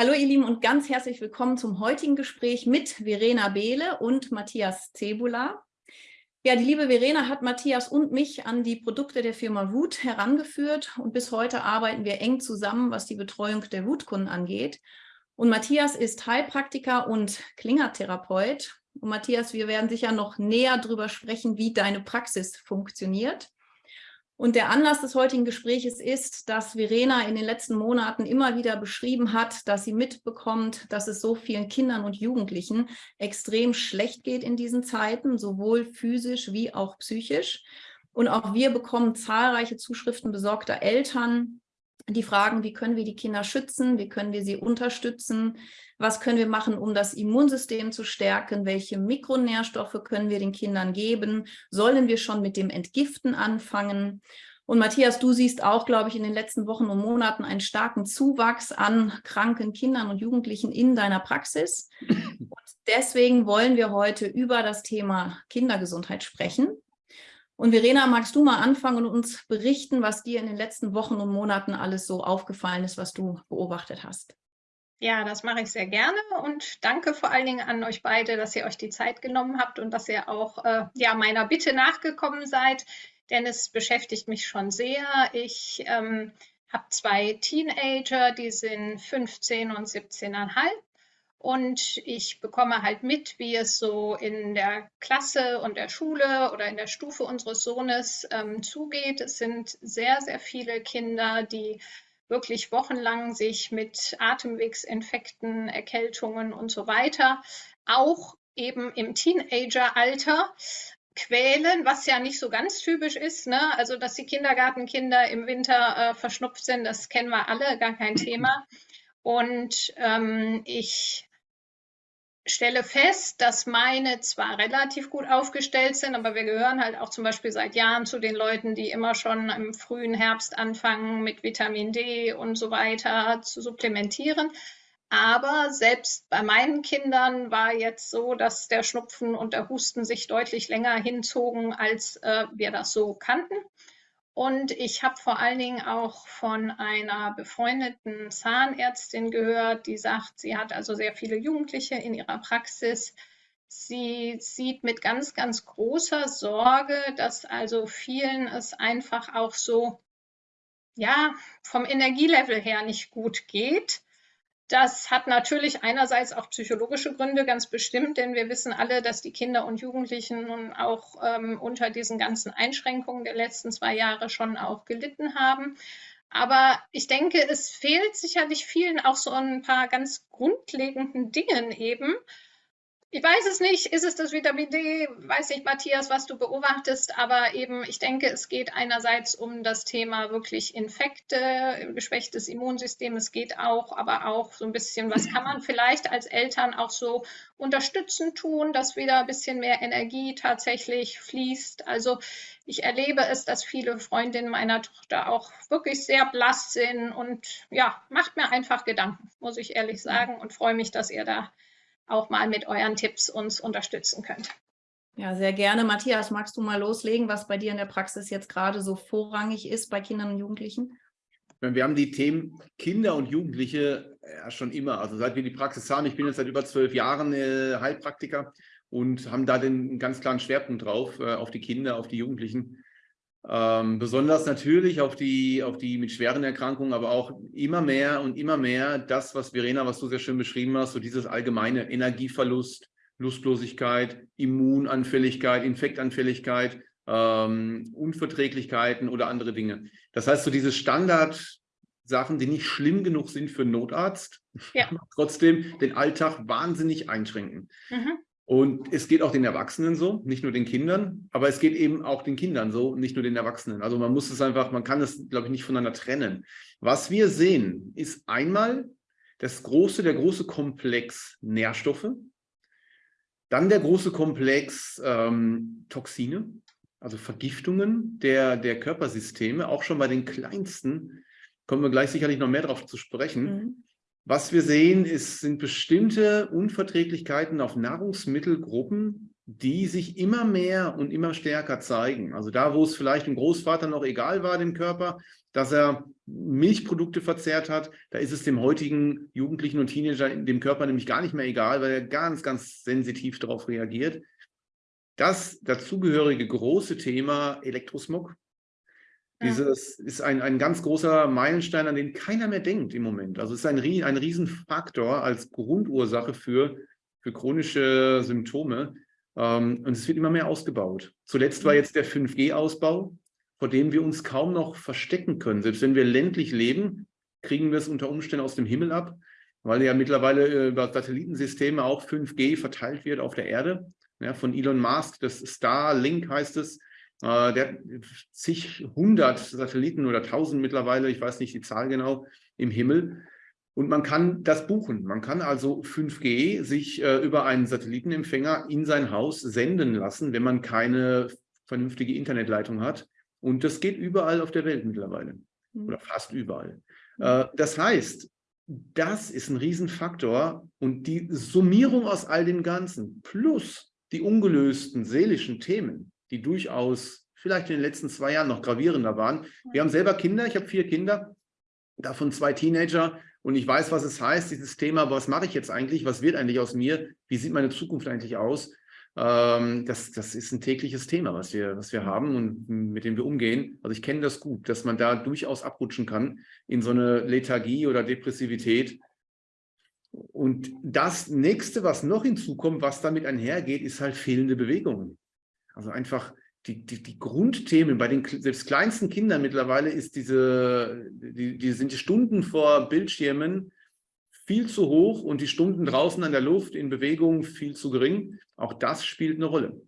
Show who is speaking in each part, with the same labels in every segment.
Speaker 1: Hallo ihr Lieben und ganz herzlich willkommen zum heutigen Gespräch mit Verena Behle und Matthias Zebula. Ja, die liebe Verena hat Matthias und mich an die Produkte der Firma Wood herangeführt und bis heute arbeiten wir eng zusammen, was die Betreuung der Wood-Kunden angeht. Und Matthias ist Heilpraktiker und Klingertherapeut. Und Matthias, wir werden sicher noch näher darüber sprechen, wie deine Praxis funktioniert. Und der Anlass des heutigen Gespräches ist, dass Verena in den letzten Monaten immer wieder beschrieben hat, dass sie mitbekommt, dass es so vielen Kindern und Jugendlichen extrem schlecht geht in diesen Zeiten, sowohl physisch wie auch psychisch. Und auch wir bekommen zahlreiche Zuschriften besorgter Eltern, die fragen, wie können wir die Kinder schützen, wie können wir sie unterstützen, was können wir machen, um das Immunsystem zu stärken, welche Mikronährstoffe können wir den Kindern geben, sollen wir schon mit dem Entgiften anfangen. Und Matthias, du siehst auch, glaube ich, in den letzten Wochen und Monaten einen starken Zuwachs an kranken Kindern und Jugendlichen in deiner Praxis. Und deswegen wollen wir heute über das Thema Kindergesundheit sprechen. Und Verena, magst du mal anfangen und uns berichten, was dir in den letzten Wochen und Monaten alles so aufgefallen ist, was du beobachtet hast?
Speaker 2: Ja, das mache ich sehr gerne und danke vor allen Dingen an euch beide, dass ihr euch die Zeit genommen habt und dass ihr auch äh, ja, meiner Bitte nachgekommen seid, denn es beschäftigt mich schon sehr. Ich ähm, habe zwei Teenager, die sind 15 und 17,5 und ich bekomme halt mit, wie es so in der Klasse und der Schule oder in der Stufe unseres Sohnes ähm, zugeht. Es sind sehr, sehr viele Kinder, die wirklich wochenlang sich mit Atemwegsinfekten, Erkältungen und so weiter, auch eben im Teenageralter quälen, was ja nicht so ganz typisch ist. Ne? Also, dass die Kindergartenkinder im Winter äh, verschnupft sind, das kennen wir alle, gar kein Thema. Und ähm, ich stelle fest, dass meine zwar relativ gut aufgestellt sind, aber wir gehören halt auch zum Beispiel seit Jahren zu den Leuten, die immer schon im frühen Herbst anfangen, mit Vitamin D und so weiter zu supplementieren. Aber selbst bei meinen Kindern war jetzt so, dass der Schnupfen und der Husten sich deutlich länger hinzogen, als äh, wir das so kannten. Und ich habe vor allen Dingen auch von einer befreundeten Zahnärztin gehört, die sagt, sie hat also sehr viele Jugendliche in ihrer Praxis. Sie sieht mit ganz, ganz großer Sorge, dass also vielen es einfach auch so, ja, vom Energielevel her nicht gut geht das hat natürlich einerseits auch psychologische Gründe, ganz bestimmt, denn wir wissen alle, dass die Kinder und Jugendlichen nun auch ähm, unter diesen ganzen Einschränkungen der letzten zwei Jahre schon auch gelitten haben. Aber ich denke, es fehlt sicherlich vielen auch so ein paar ganz grundlegenden Dingen eben, ich weiß es nicht, ist es das Vitamin D? Weiß nicht, Matthias, was du beobachtest, aber eben, ich denke, es geht einerseits um das Thema wirklich Infekte, geschwächtes Immunsystem. Es geht auch, aber auch so ein bisschen, was kann man vielleicht als Eltern auch so unterstützen tun, dass wieder ein bisschen mehr Energie tatsächlich fließt. Also ich erlebe es, dass viele Freundinnen meiner Tochter auch wirklich sehr blass sind und ja, macht mir einfach Gedanken, muss ich ehrlich sagen, und freue mich, dass ihr da auch mal mit euren Tipps uns unterstützen könnt.
Speaker 1: Ja, sehr gerne. Matthias, magst du mal loslegen, was bei dir in der Praxis jetzt gerade so vorrangig ist bei Kindern und Jugendlichen?
Speaker 3: Wir haben die Themen Kinder und Jugendliche ja, schon immer. Also seit wir die Praxis haben, ich bin jetzt seit über zwölf Jahren äh, Heilpraktiker und haben da den ganz klaren Schwerpunkt drauf, äh, auf die Kinder, auf die Jugendlichen. Ähm, besonders natürlich auf die, auf die mit schweren Erkrankungen, aber auch immer mehr und immer mehr das, was Verena, was du sehr schön beschrieben hast, so dieses allgemeine Energieverlust, Lustlosigkeit, Immunanfälligkeit, Infektanfälligkeit, ähm, Unverträglichkeiten oder andere Dinge. Das heißt, so diese Standardsachen, die nicht schlimm genug sind für einen Notarzt, ja. trotzdem den Alltag wahnsinnig einschränken. Mhm. Und es geht auch den Erwachsenen so, nicht nur den Kindern, aber es geht eben auch den Kindern so, nicht nur den Erwachsenen. Also man muss es einfach, man kann es, glaube ich, nicht voneinander trennen. Was wir sehen, ist einmal das große, der große Komplex Nährstoffe, dann der große Komplex ähm, Toxine, also Vergiftungen der, der Körpersysteme, auch schon bei den kleinsten, kommen wir gleich sicherlich noch mehr darauf zu sprechen. Mhm. Was wir sehen, ist, sind bestimmte Unverträglichkeiten auf Nahrungsmittelgruppen, die sich immer mehr und immer stärker zeigen. Also da, wo es vielleicht dem Großvater noch egal war, dem Körper, dass er Milchprodukte verzehrt hat, da ist es dem heutigen Jugendlichen und Teenager dem Körper nämlich gar nicht mehr egal, weil er ganz, ganz sensitiv darauf reagiert. Das dazugehörige große Thema Elektrosmog, dieses ist ein, ein ganz großer Meilenstein, an den keiner mehr denkt im Moment. Also es ist ein, ein Riesenfaktor als Grundursache für, für chronische Symptome. Ähm, und es wird immer mehr ausgebaut. Zuletzt war mhm. jetzt der 5G-Ausbau, vor dem wir uns kaum noch verstecken können. Selbst wenn wir ländlich leben, kriegen wir es unter Umständen aus dem Himmel ab, weil ja mittlerweile äh, über Satellitensysteme auch 5G verteilt wird auf der Erde. Ja, von Elon Musk, das Starlink heißt es, äh, der hat zig hundert Satelliten oder tausend mittlerweile, ich weiß nicht die Zahl genau, im Himmel. Und man kann das buchen. Man kann also 5G sich äh, über einen Satellitenempfänger in sein Haus senden lassen, wenn man keine vernünftige Internetleitung hat. Und das geht überall auf der Welt mittlerweile. Mhm. Oder fast überall. Mhm. Äh, das heißt, das ist ein Riesenfaktor. Und die Summierung aus all dem Ganzen plus die ungelösten seelischen Themen, die durchaus vielleicht in den letzten zwei Jahren noch gravierender waren. Wir haben selber Kinder, ich habe vier Kinder, davon zwei Teenager und ich weiß, was es heißt, dieses Thema, was mache ich jetzt eigentlich, was wird eigentlich aus mir, wie sieht meine Zukunft eigentlich aus? Ähm, das, das ist ein tägliches Thema, was wir, was wir haben und mit dem wir umgehen. Also ich kenne das gut, dass man da durchaus abrutschen kann in so eine Lethargie oder Depressivität. Und das Nächste, was noch hinzukommt, was damit einhergeht, ist halt fehlende Bewegung. Also einfach die, die, die Grundthemen bei den selbst kleinsten Kindern mittlerweile ist diese, die, die sind die Stunden vor Bildschirmen viel zu hoch und die Stunden draußen an der Luft in Bewegung viel zu gering. Auch das spielt eine Rolle.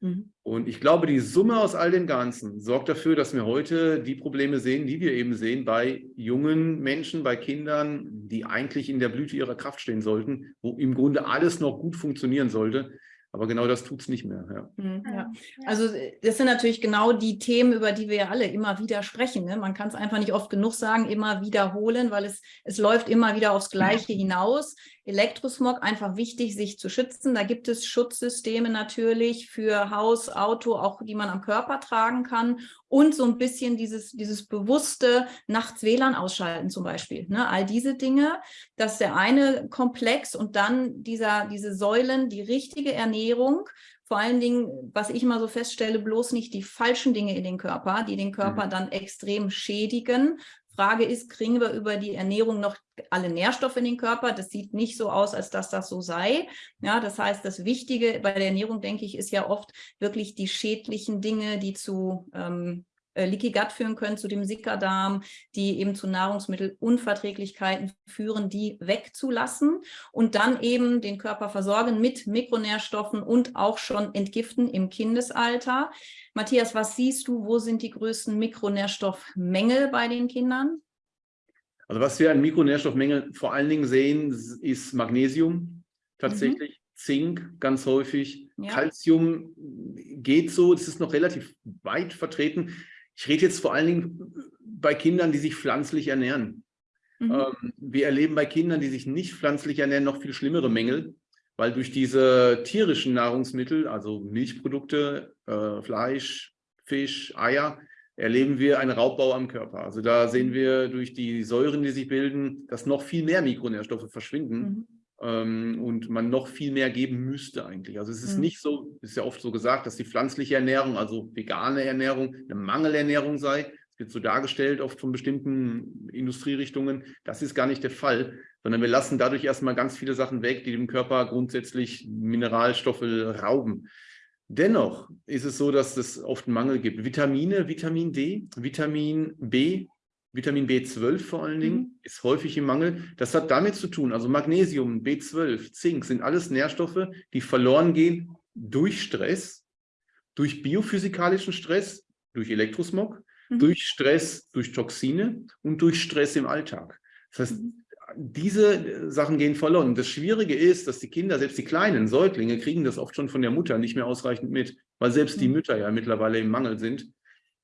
Speaker 3: Mhm. Und ich glaube, die Summe aus all dem Ganzen sorgt dafür, dass wir heute die Probleme sehen, die wir eben sehen bei jungen Menschen, bei Kindern, die eigentlich in der Blüte ihrer Kraft stehen sollten, wo im Grunde alles noch gut funktionieren sollte. Aber genau das tut es nicht mehr. Ja.
Speaker 1: Mhm, ja. Also das sind natürlich genau die Themen, über die wir ja alle immer wieder sprechen. Ne? Man kann es einfach nicht oft genug sagen, immer wiederholen, weil es, es läuft immer wieder aufs Gleiche hinaus. Elektrosmog einfach wichtig, sich zu schützen. Da gibt es Schutzsysteme natürlich für Haus, Auto, auch die man am Körper tragen kann und so ein bisschen dieses, dieses bewusste nachts WLAN ausschalten zum Beispiel. Ne? All diese Dinge, das ist der eine Komplex und dann dieser, diese Säulen, die richtige Ernährung, vor allen Dingen, was ich immer so feststelle, bloß nicht die falschen Dinge in den Körper, die den Körper mhm. dann extrem schädigen, Frage ist, kriegen wir über die Ernährung noch alle Nährstoffe in den Körper? Das sieht nicht so aus, als dass das so sei. Ja, das heißt, das Wichtige bei der Ernährung, denke ich, ist ja oft wirklich die schädlichen Dinge, die zu ähm, äh, Leaky Gut führen können, zu dem Sickerdarm, die eben zu Nahrungsmittelunverträglichkeiten führen, die wegzulassen und dann eben den Körper versorgen mit Mikronährstoffen und auch schon entgiften im Kindesalter. Matthias, was siehst du, wo sind die größten Mikronährstoffmängel bei den Kindern?
Speaker 3: Also was wir an Mikronährstoffmängeln vor allen Dingen sehen, ist Magnesium tatsächlich. Mhm. Zink ganz häufig, ja. Calcium geht so, es ist noch relativ weit vertreten. Ich rede jetzt vor allen Dingen bei Kindern, die sich pflanzlich ernähren. Mhm. Ähm, wir erleben bei Kindern, die sich nicht pflanzlich ernähren, noch viel schlimmere Mängel, weil durch diese tierischen Nahrungsmittel, also Milchprodukte, äh, Fleisch, Fisch, Eier, erleben wir einen Raubbau am Körper. Also da sehen wir durch die Säuren, die sich bilden, dass noch viel mehr Mikronährstoffe verschwinden. Mhm ähm, und man noch viel mehr geben müsste eigentlich. Also es ist mhm. nicht so, ist ja oft so gesagt, dass die pflanzliche Ernährung, also vegane Ernährung, eine Mangelernährung sei. Es wird so dargestellt, oft von bestimmten Industrierichtungen. Das ist gar nicht der Fall, sondern wir lassen dadurch erstmal ganz viele Sachen weg, die dem Körper grundsätzlich Mineralstoffe rauben. Dennoch ist es so, dass es oft einen Mangel gibt. Vitamine, Vitamin D, Vitamin B, Vitamin B12 vor allen Dingen mhm. ist häufig im Mangel. Das hat damit zu tun, also Magnesium, B12, Zink sind alles Nährstoffe, die verloren gehen durch Stress, durch biophysikalischen Stress, durch Elektrosmog, mhm. durch Stress, durch Toxine und durch Stress im Alltag. Das heißt, mhm. diese Sachen gehen verloren. Das Schwierige ist, dass die Kinder, selbst die kleinen Säuglinge, kriegen das oft schon von der Mutter nicht mehr ausreichend mit, weil selbst die mhm. Mütter ja mittlerweile im Mangel sind.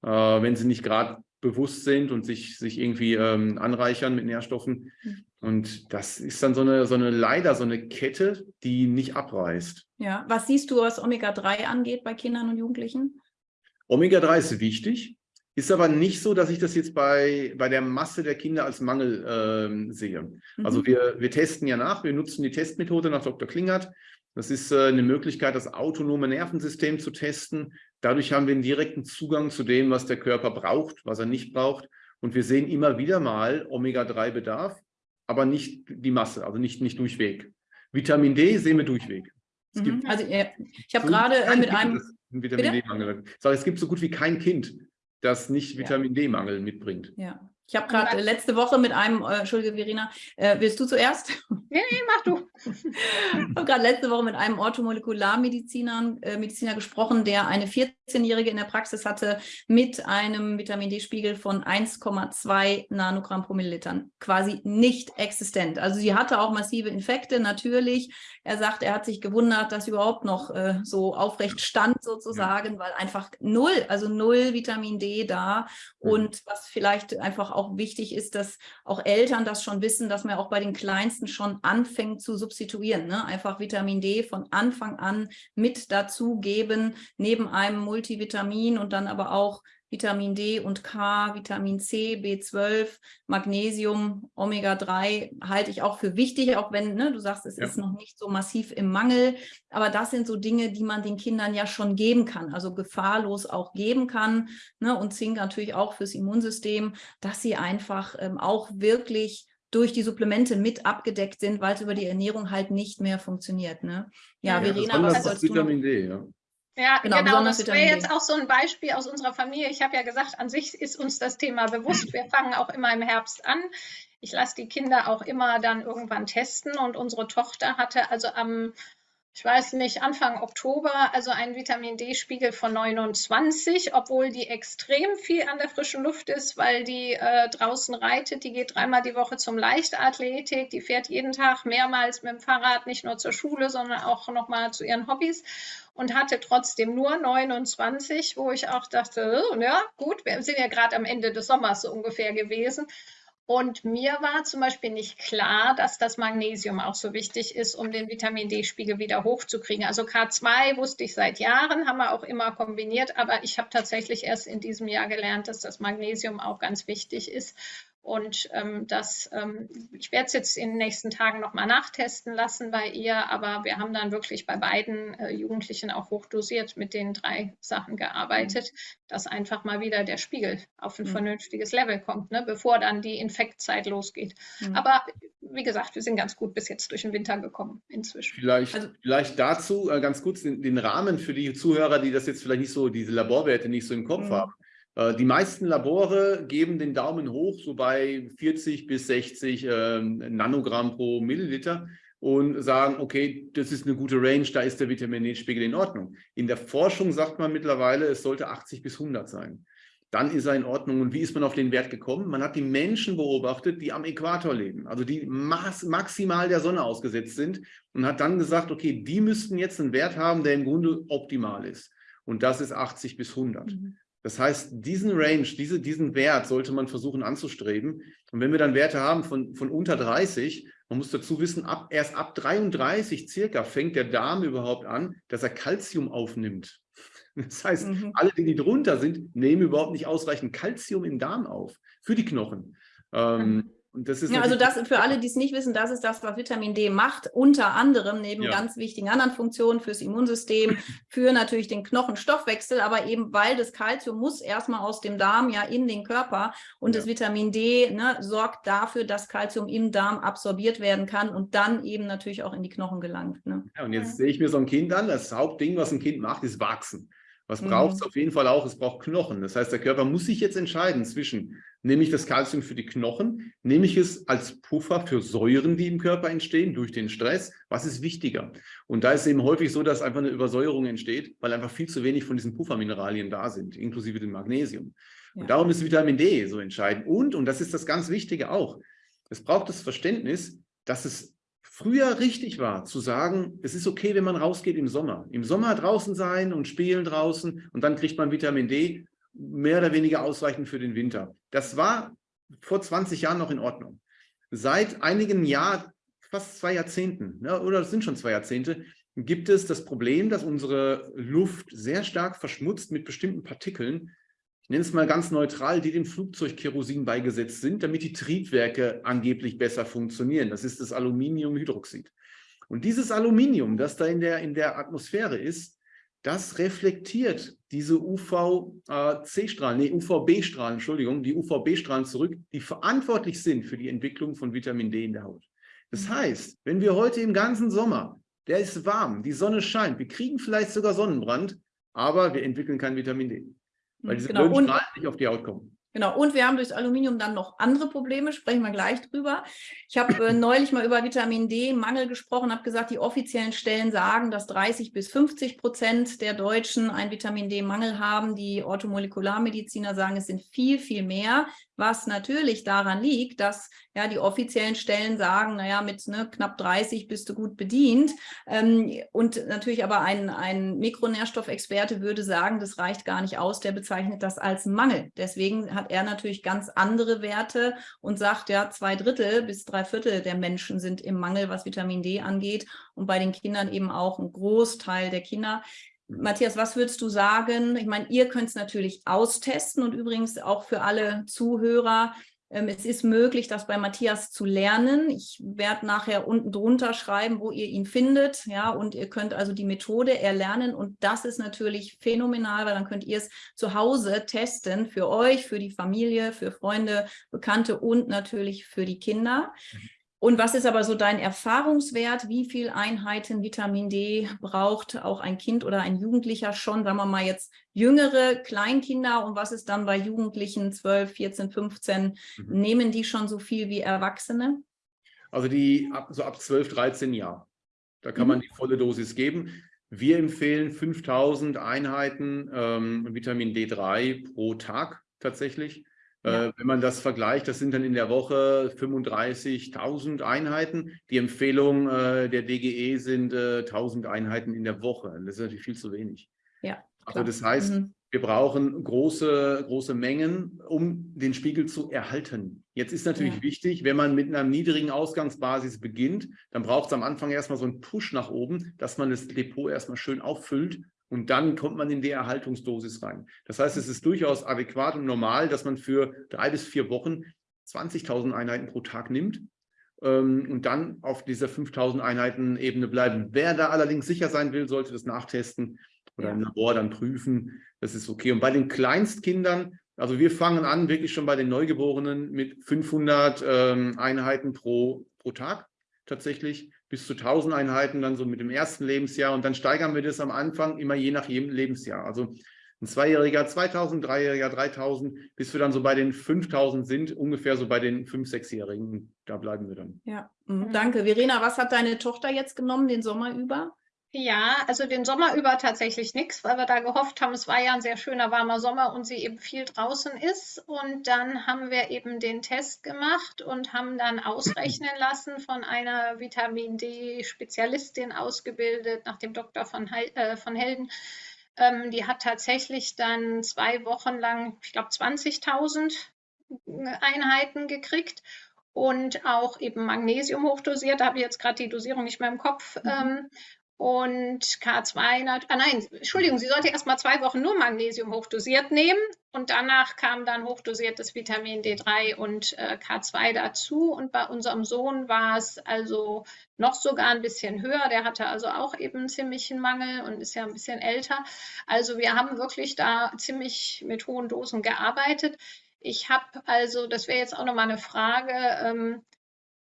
Speaker 3: Äh, wenn sie nicht gerade bewusst sind und sich, sich irgendwie ähm, anreichern mit Nährstoffen. Mhm. Und das ist dann so eine, so eine leider so eine Kette, die nicht abreißt.
Speaker 1: Ja, was siehst du, was Omega-3 angeht bei Kindern und Jugendlichen?
Speaker 3: Omega-3 ist wichtig, ist aber nicht so, dass ich das jetzt bei, bei der Masse der Kinder als Mangel äh, sehe. Mhm. Also wir, wir testen ja nach, wir nutzen die Testmethode nach Dr. Klingert. Das ist äh, eine Möglichkeit, das autonome Nervensystem zu testen. Dadurch haben wir einen direkten Zugang zu dem, was der Körper braucht, was er nicht braucht. Und wir sehen immer wieder mal Omega-3-Bedarf aber nicht die Masse, also nicht, nicht durchweg. Vitamin D sehen wir durchweg.
Speaker 1: Mhm. also ich habe gerade äh, mit einem...
Speaker 3: Vitamin D-Mangel. Es gibt so gut wie kein Kind, das nicht Vitamin ja. D-Mangel mitbringt.
Speaker 1: Ja. Ich habe gerade letzte Woche mit einem, äh, Entschuldige Verena, äh, willst du zuerst?
Speaker 2: Nee, nee, mach du.
Speaker 1: ich habe gerade letzte Woche mit einem Orthomolekularmediziner äh, Mediziner gesprochen, der eine 14-Jährige in der Praxis hatte mit einem Vitamin D-Spiegel von 1,2 Nanogramm pro Milliliter. Quasi nicht existent. Also sie hatte auch massive Infekte, natürlich. Er sagt, er hat sich gewundert, dass überhaupt noch äh, so aufrecht stand sozusagen, ja. weil einfach null, also null Vitamin D da. Mhm. Und was vielleicht einfach auch wichtig ist, dass auch Eltern das schon wissen, dass man auch bei den Kleinsten schon anfängt zu substituieren. Ne? Einfach Vitamin D von Anfang an mit dazu geben, neben einem Multivitamin und dann aber auch Vitamin D und K, Vitamin C, B12, Magnesium, Omega-3 halte ich auch für wichtig, auch wenn ne, du sagst, es ja. ist noch nicht so massiv im Mangel. Aber das sind so Dinge, die man den Kindern ja schon geben kann, also gefahrlos auch geben kann. Ne, und Zink natürlich auch fürs Immunsystem, dass sie einfach ähm, auch wirklich durch die Supplemente mit abgedeckt sind, weil es über die Ernährung halt nicht mehr funktioniert. Ne?
Speaker 3: Ja, ja Verena, was sollst Vitamin D, ja.
Speaker 2: Ja, genau, genau das wäre jetzt auch so ein Beispiel aus unserer Familie. Ich habe ja gesagt, an sich ist uns das Thema bewusst. Wir fangen auch immer im Herbst an. Ich lasse die Kinder auch immer dann irgendwann testen und unsere Tochter hatte also am ich weiß nicht, Anfang Oktober, also ein Vitamin D-Spiegel von 29, obwohl die extrem viel an der frischen Luft ist, weil die äh, draußen reitet. Die geht dreimal die Woche zum Leichtathletik, die fährt jeden Tag mehrmals mit dem Fahrrad, nicht nur zur Schule, sondern auch nochmal zu ihren Hobbys und hatte trotzdem nur 29, wo ich auch dachte, oh, ja gut, wir sind ja gerade am Ende des Sommers so ungefähr gewesen. Und mir war zum Beispiel nicht klar, dass das Magnesium auch so wichtig ist, um den Vitamin D-Spiegel wieder hochzukriegen. Also K2 wusste ich seit Jahren, haben wir auch immer kombiniert, aber ich habe tatsächlich erst in diesem Jahr gelernt, dass das Magnesium auch ganz wichtig ist. Und ähm, das, ähm, ich werde es jetzt in den nächsten Tagen nochmal nachtesten lassen bei ihr, aber wir haben dann wirklich bei beiden äh, Jugendlichen auch hochdosiert mit den drei Sachen gearbeitet, mhm. dass einfach mal wieder der Spiegel auf ein mhm. vernünftiges Level kommt, ne, bevor dann die Infektzeit losgeht. Mhm. Aber wie gesagt, wir sind ganz gut bis jetzt durch den Winter gekommen inzwischen.
Speaker 3: Vielleicht, also, vielleicht dazu äh, ganz kurz den, den, Rahmen für die Zuhörer, die das jetzt vielleicht nicht so, diese Laborwerte nicht so im Kopf mhm. haben. Äh, die meisten Labore geben den Daumen hoch, so bei 40 bis 60 äh, Nanogramm pro Milliliter und sagen, okay, das ist eine gute Range, da ist der Vitamin D-Spiegel in Ordnung. In der Forschung sagt man mittlerweile, es sollte 80 bis 100 sein. Dann ist er in Ordnung. Und wie ist man auf den Wert gekommen? Man hat die Menschen beobachtet, die am Äquator leben, also die maximal der Sonne ausgesetzt sind und hat dann gesagt, okay, die müssten jetzt einen Wert haben, der im Grunde optimal ist. Und das ist 80 bis 100. Mhm. Das heißt, diesen Range, diese, diesen Wert sollte man versuchen anzustreben. Und wenn wir dann Werte haben von, von unter 30, man muss dazu wissen, ab, erst ab 33 circa fängt der Darm überhaupt an, dass er Kalzium aufnimmt. Das heißt, mhm. alle, die drunter sind, nehmen überhaupt nicht ausreichend Kalzium im Darm auf für die Knochen. Ähm, mhm.
Speaker 1: Und das ist ja, also das für alle, die es nicht wissen, das ist das, was Vitamin D macht, unter anderem neben ja. ganz wichtigen anderen Funktionen fürs Immunsystem, für natürlich den Knochenstoffwechsel, aber eben weil das Kalzium muss erstmal aus dem Darm ja in den Körper und ja. das Vitamin D ne, sorgt dafür, dass Kalzium im Darm absorbiert werden kann und dann eben natürlich auch in die Knochen gelangt. Ne?
Speaker 3: Ja, und jetzt sehe ich mir so ein Kind an, das Hauptding, was ein Kind macht, ist wachsen. Was mhm. braucht es auf jeden Fall auch? Es braucht Knochen. Das heißt, der Körper muss sich jetzt entscheiden zwischen nehme ich das Kalzium für die Knochen, nehme ich es als Puffer für Säuren, die im Körper entstehen durch den Stress, was ist wichtiger? Und da ist es eben häufig so, dass einfach eine Übersäuerung entsteht, weil einfach viel zu wenig von diesen Puffermineralien da sind, inklusive dem Magnesium. Ja. Und darum ist Vitamin D so entscheidend. Und, und das ist das ganz Wichtige auch, es braucht das Verständnis, dass es früher richtig war, zu sagen, es ist okay, wenn man rausgeht im Sommer. Im Sommer draußen sein und spielen draußen und dann kriegt man Vitamin D mehr oder weniger ausreichend für den Winter. Das war vor 20 Jahren noch in Ordnung. Seit einigen Jahren, fast zwei Jahrzehnten, ja, oder es sind schon zwei Jahrzehnte, gibt es das Problem, dass unsere Luft sehr stark verschmutzt mit bestimmten Partikeln, ich nenne es mal ganz neutral, die dem Flugzeugkerosin beigesetzt sind, damit die Triebwerke angeblich besser funktionieren. Das ist das Aluminiumhydroxid. Und dieses Aluminium, das da in der, in der Atmosphäre ist, das reflektiert diese UVC-Strahlen, nee, UVB-Strahlen, Entschuldigung, die UVB-Strahlen zurück, die verantwortlich sind für die Entwicklung von Vitamin D in der Haut. Das heißt, wenn wir heute im ganzen Sommer, der ist warm, die Sonne scheint, wir kriegen vielleicht sogar Sonnenbrand, aber wir entwickeln kein Vitamin D, weil diese genau. blöden Strahlen nicht auf die Haut kommen.
Speaker 1: Genau, und wir haben durchs Aluminium dann noch andere Probleme, sprechen wir gleich drüber. Ich habe äh, neulich mal über Vitamin D-Mangel gesprochen, habe gesagt, die offiziellen Stellen sagen, dass 30 bis 50 Prozent der Deutschen einen Vitamin D-Mangel haben. Die Orthomolekularmediziner sagen, es sind viel, viel mehr was natürlich daran liegt, dass ja die offiziellen Stellen sagen, naja, mit ne, knapp 30 bist du gut bedient. Ähm, und natürlich aber ein, ein Mikronährstoffexperte würde sagen, das reicht gar nicht aus, der bezeichnet das als Mangel. Deswegen hat er natürlich ganz andere Werte und sagt, ja, zwei Drittel bis drei Viertel der Menschen sind im Mangel, was Vitamin D angeht und bei den Kindern eben auch ein Großteil der Kinder. Matthias, was würdest du sagen? Ich meine, ihr könnt es natürlich austesten und übrigens auch für alle Zuhörer, es ist möglich, das bei Matthias zu lernen. Ich werde nachher unten drunter schreiben, wo ihr ihn findet. Ja, und ihr könnt also die Methode erlernen. Und das ist natürlich phänomenal, weil dann könnt ihr es zu Hause testen für euch, für die Familie, für Freunde, Bekannte und natürlich für die Kinder. Und was ist aber so dein Erfahrungswert? Wie viele Einheiten Vitamin D braucht auch ein Kind oder ein Jugendlicher schon? Sagen wir mal jetzt jüngere Kleinkinder und was ist dann bei Jugendlichen 12, 14, 15? Mhm. Nehmen die schon so viel wie Erwachsene?
Speaker 3: Also die ab, so ab 12, 13 Jahren. Da kann mhm. man die volle Dosis geben. Wir empfehlen 5000 Einheiten ähm, Vitamin D3 pro Tag tatsächlich. Ja. Äh, wenn man das vergleicht, das sind dann in der Woche 35.000 Einheiten. Die Empfehlung äh, der DGE sind äh, 1.000 Einheiten in der Woche. Das ist natürlich viel zu wenig.
Speaker 1: Ja,
Speaker 3: also das heißt, mhm. wir brauchen große, große Mengen, um den Spiegel zu erhalten. Jetzt ist natürlich ja. wichtig, wenn man mit einer niedrigen Ausgangsbasis beginnt, dann braucht es am Anfang erstmal so einen Push nach oben, dass man das Depot erstmal schön auffüllt und dann kommt man in die Erhaltungsdosis rein. Das heißt, es ist durchaus adäquat und normal, dass man für drei bis vier Wochen 20.000 Einheiten pro Tag nimmt ähm, und dann auf dieser 5.000 Einheiten Ebene bleiben. Wer da allerdings sicher sein will, sollte das nachtesten oder ja. im Labor dann prüfen. Das ist okay. Und bei den Kleinstkindern, also wir fangen an wirklich schon bei den Neugeborenen mit 500 ähm, Einheiten pro, pro Tag tatsächlich bis zu 1000 Einheiten dann so mit dem ersten Lebensjahr und dann steigern wir das am Anfang immer je nach jedem Lebensjahr. Also ein Zweijähriger 2000, Dreijähriger 3000, bis wir dann so bei den 5000 sind, ungefähr so bei den 5-, 6-Jährigen. Da bleiben wir dann.
Speaker 1: Ja, mhm. danke. Verena, was hat deine Tochter jetzt genommen den Sommer über?
Speaker 2: Ja, also den Sommer über tatsächlich nichts, weil wir da gehofft haben, es war ja ein sehr schöner warmer Sommer und sie eben viel draußen ist. Und dann haben wir eben den Test gemacht und haben dann ausrechnen lassen von einer Vitamin D-Spezialistin ausgebildet, nach dem Doktor von, äh, von Helden. Ähm, die hat tatsächlich dann zwei Wochen lang, ich glaube, 20.000 Einheiten gekriegt und auch eben Magnesium hochdosiert. Da habe ich jetzt gerade die Dosierung nicht mehr im Kopf. Mhm. Und K2, ah nein, Entschuldigung, sie sollte erst mal zwei Wochen nur Magnesium hochdosiert nehmen und danach kam dann hochdosiertes Vitamin D3 und äh, K2 dazu. Und bei unserem Sohn war es also noch sogar ein bisschen höher. Der hatte also auch eben einen ziemlichen Mangel und ist ja ein bisschen älter. Also wir haben wirklich da ziemlich mit hohen Dosen gearbeitet. Ich habe also, das wäre jetzt auch nochmal eine Frage, ähm,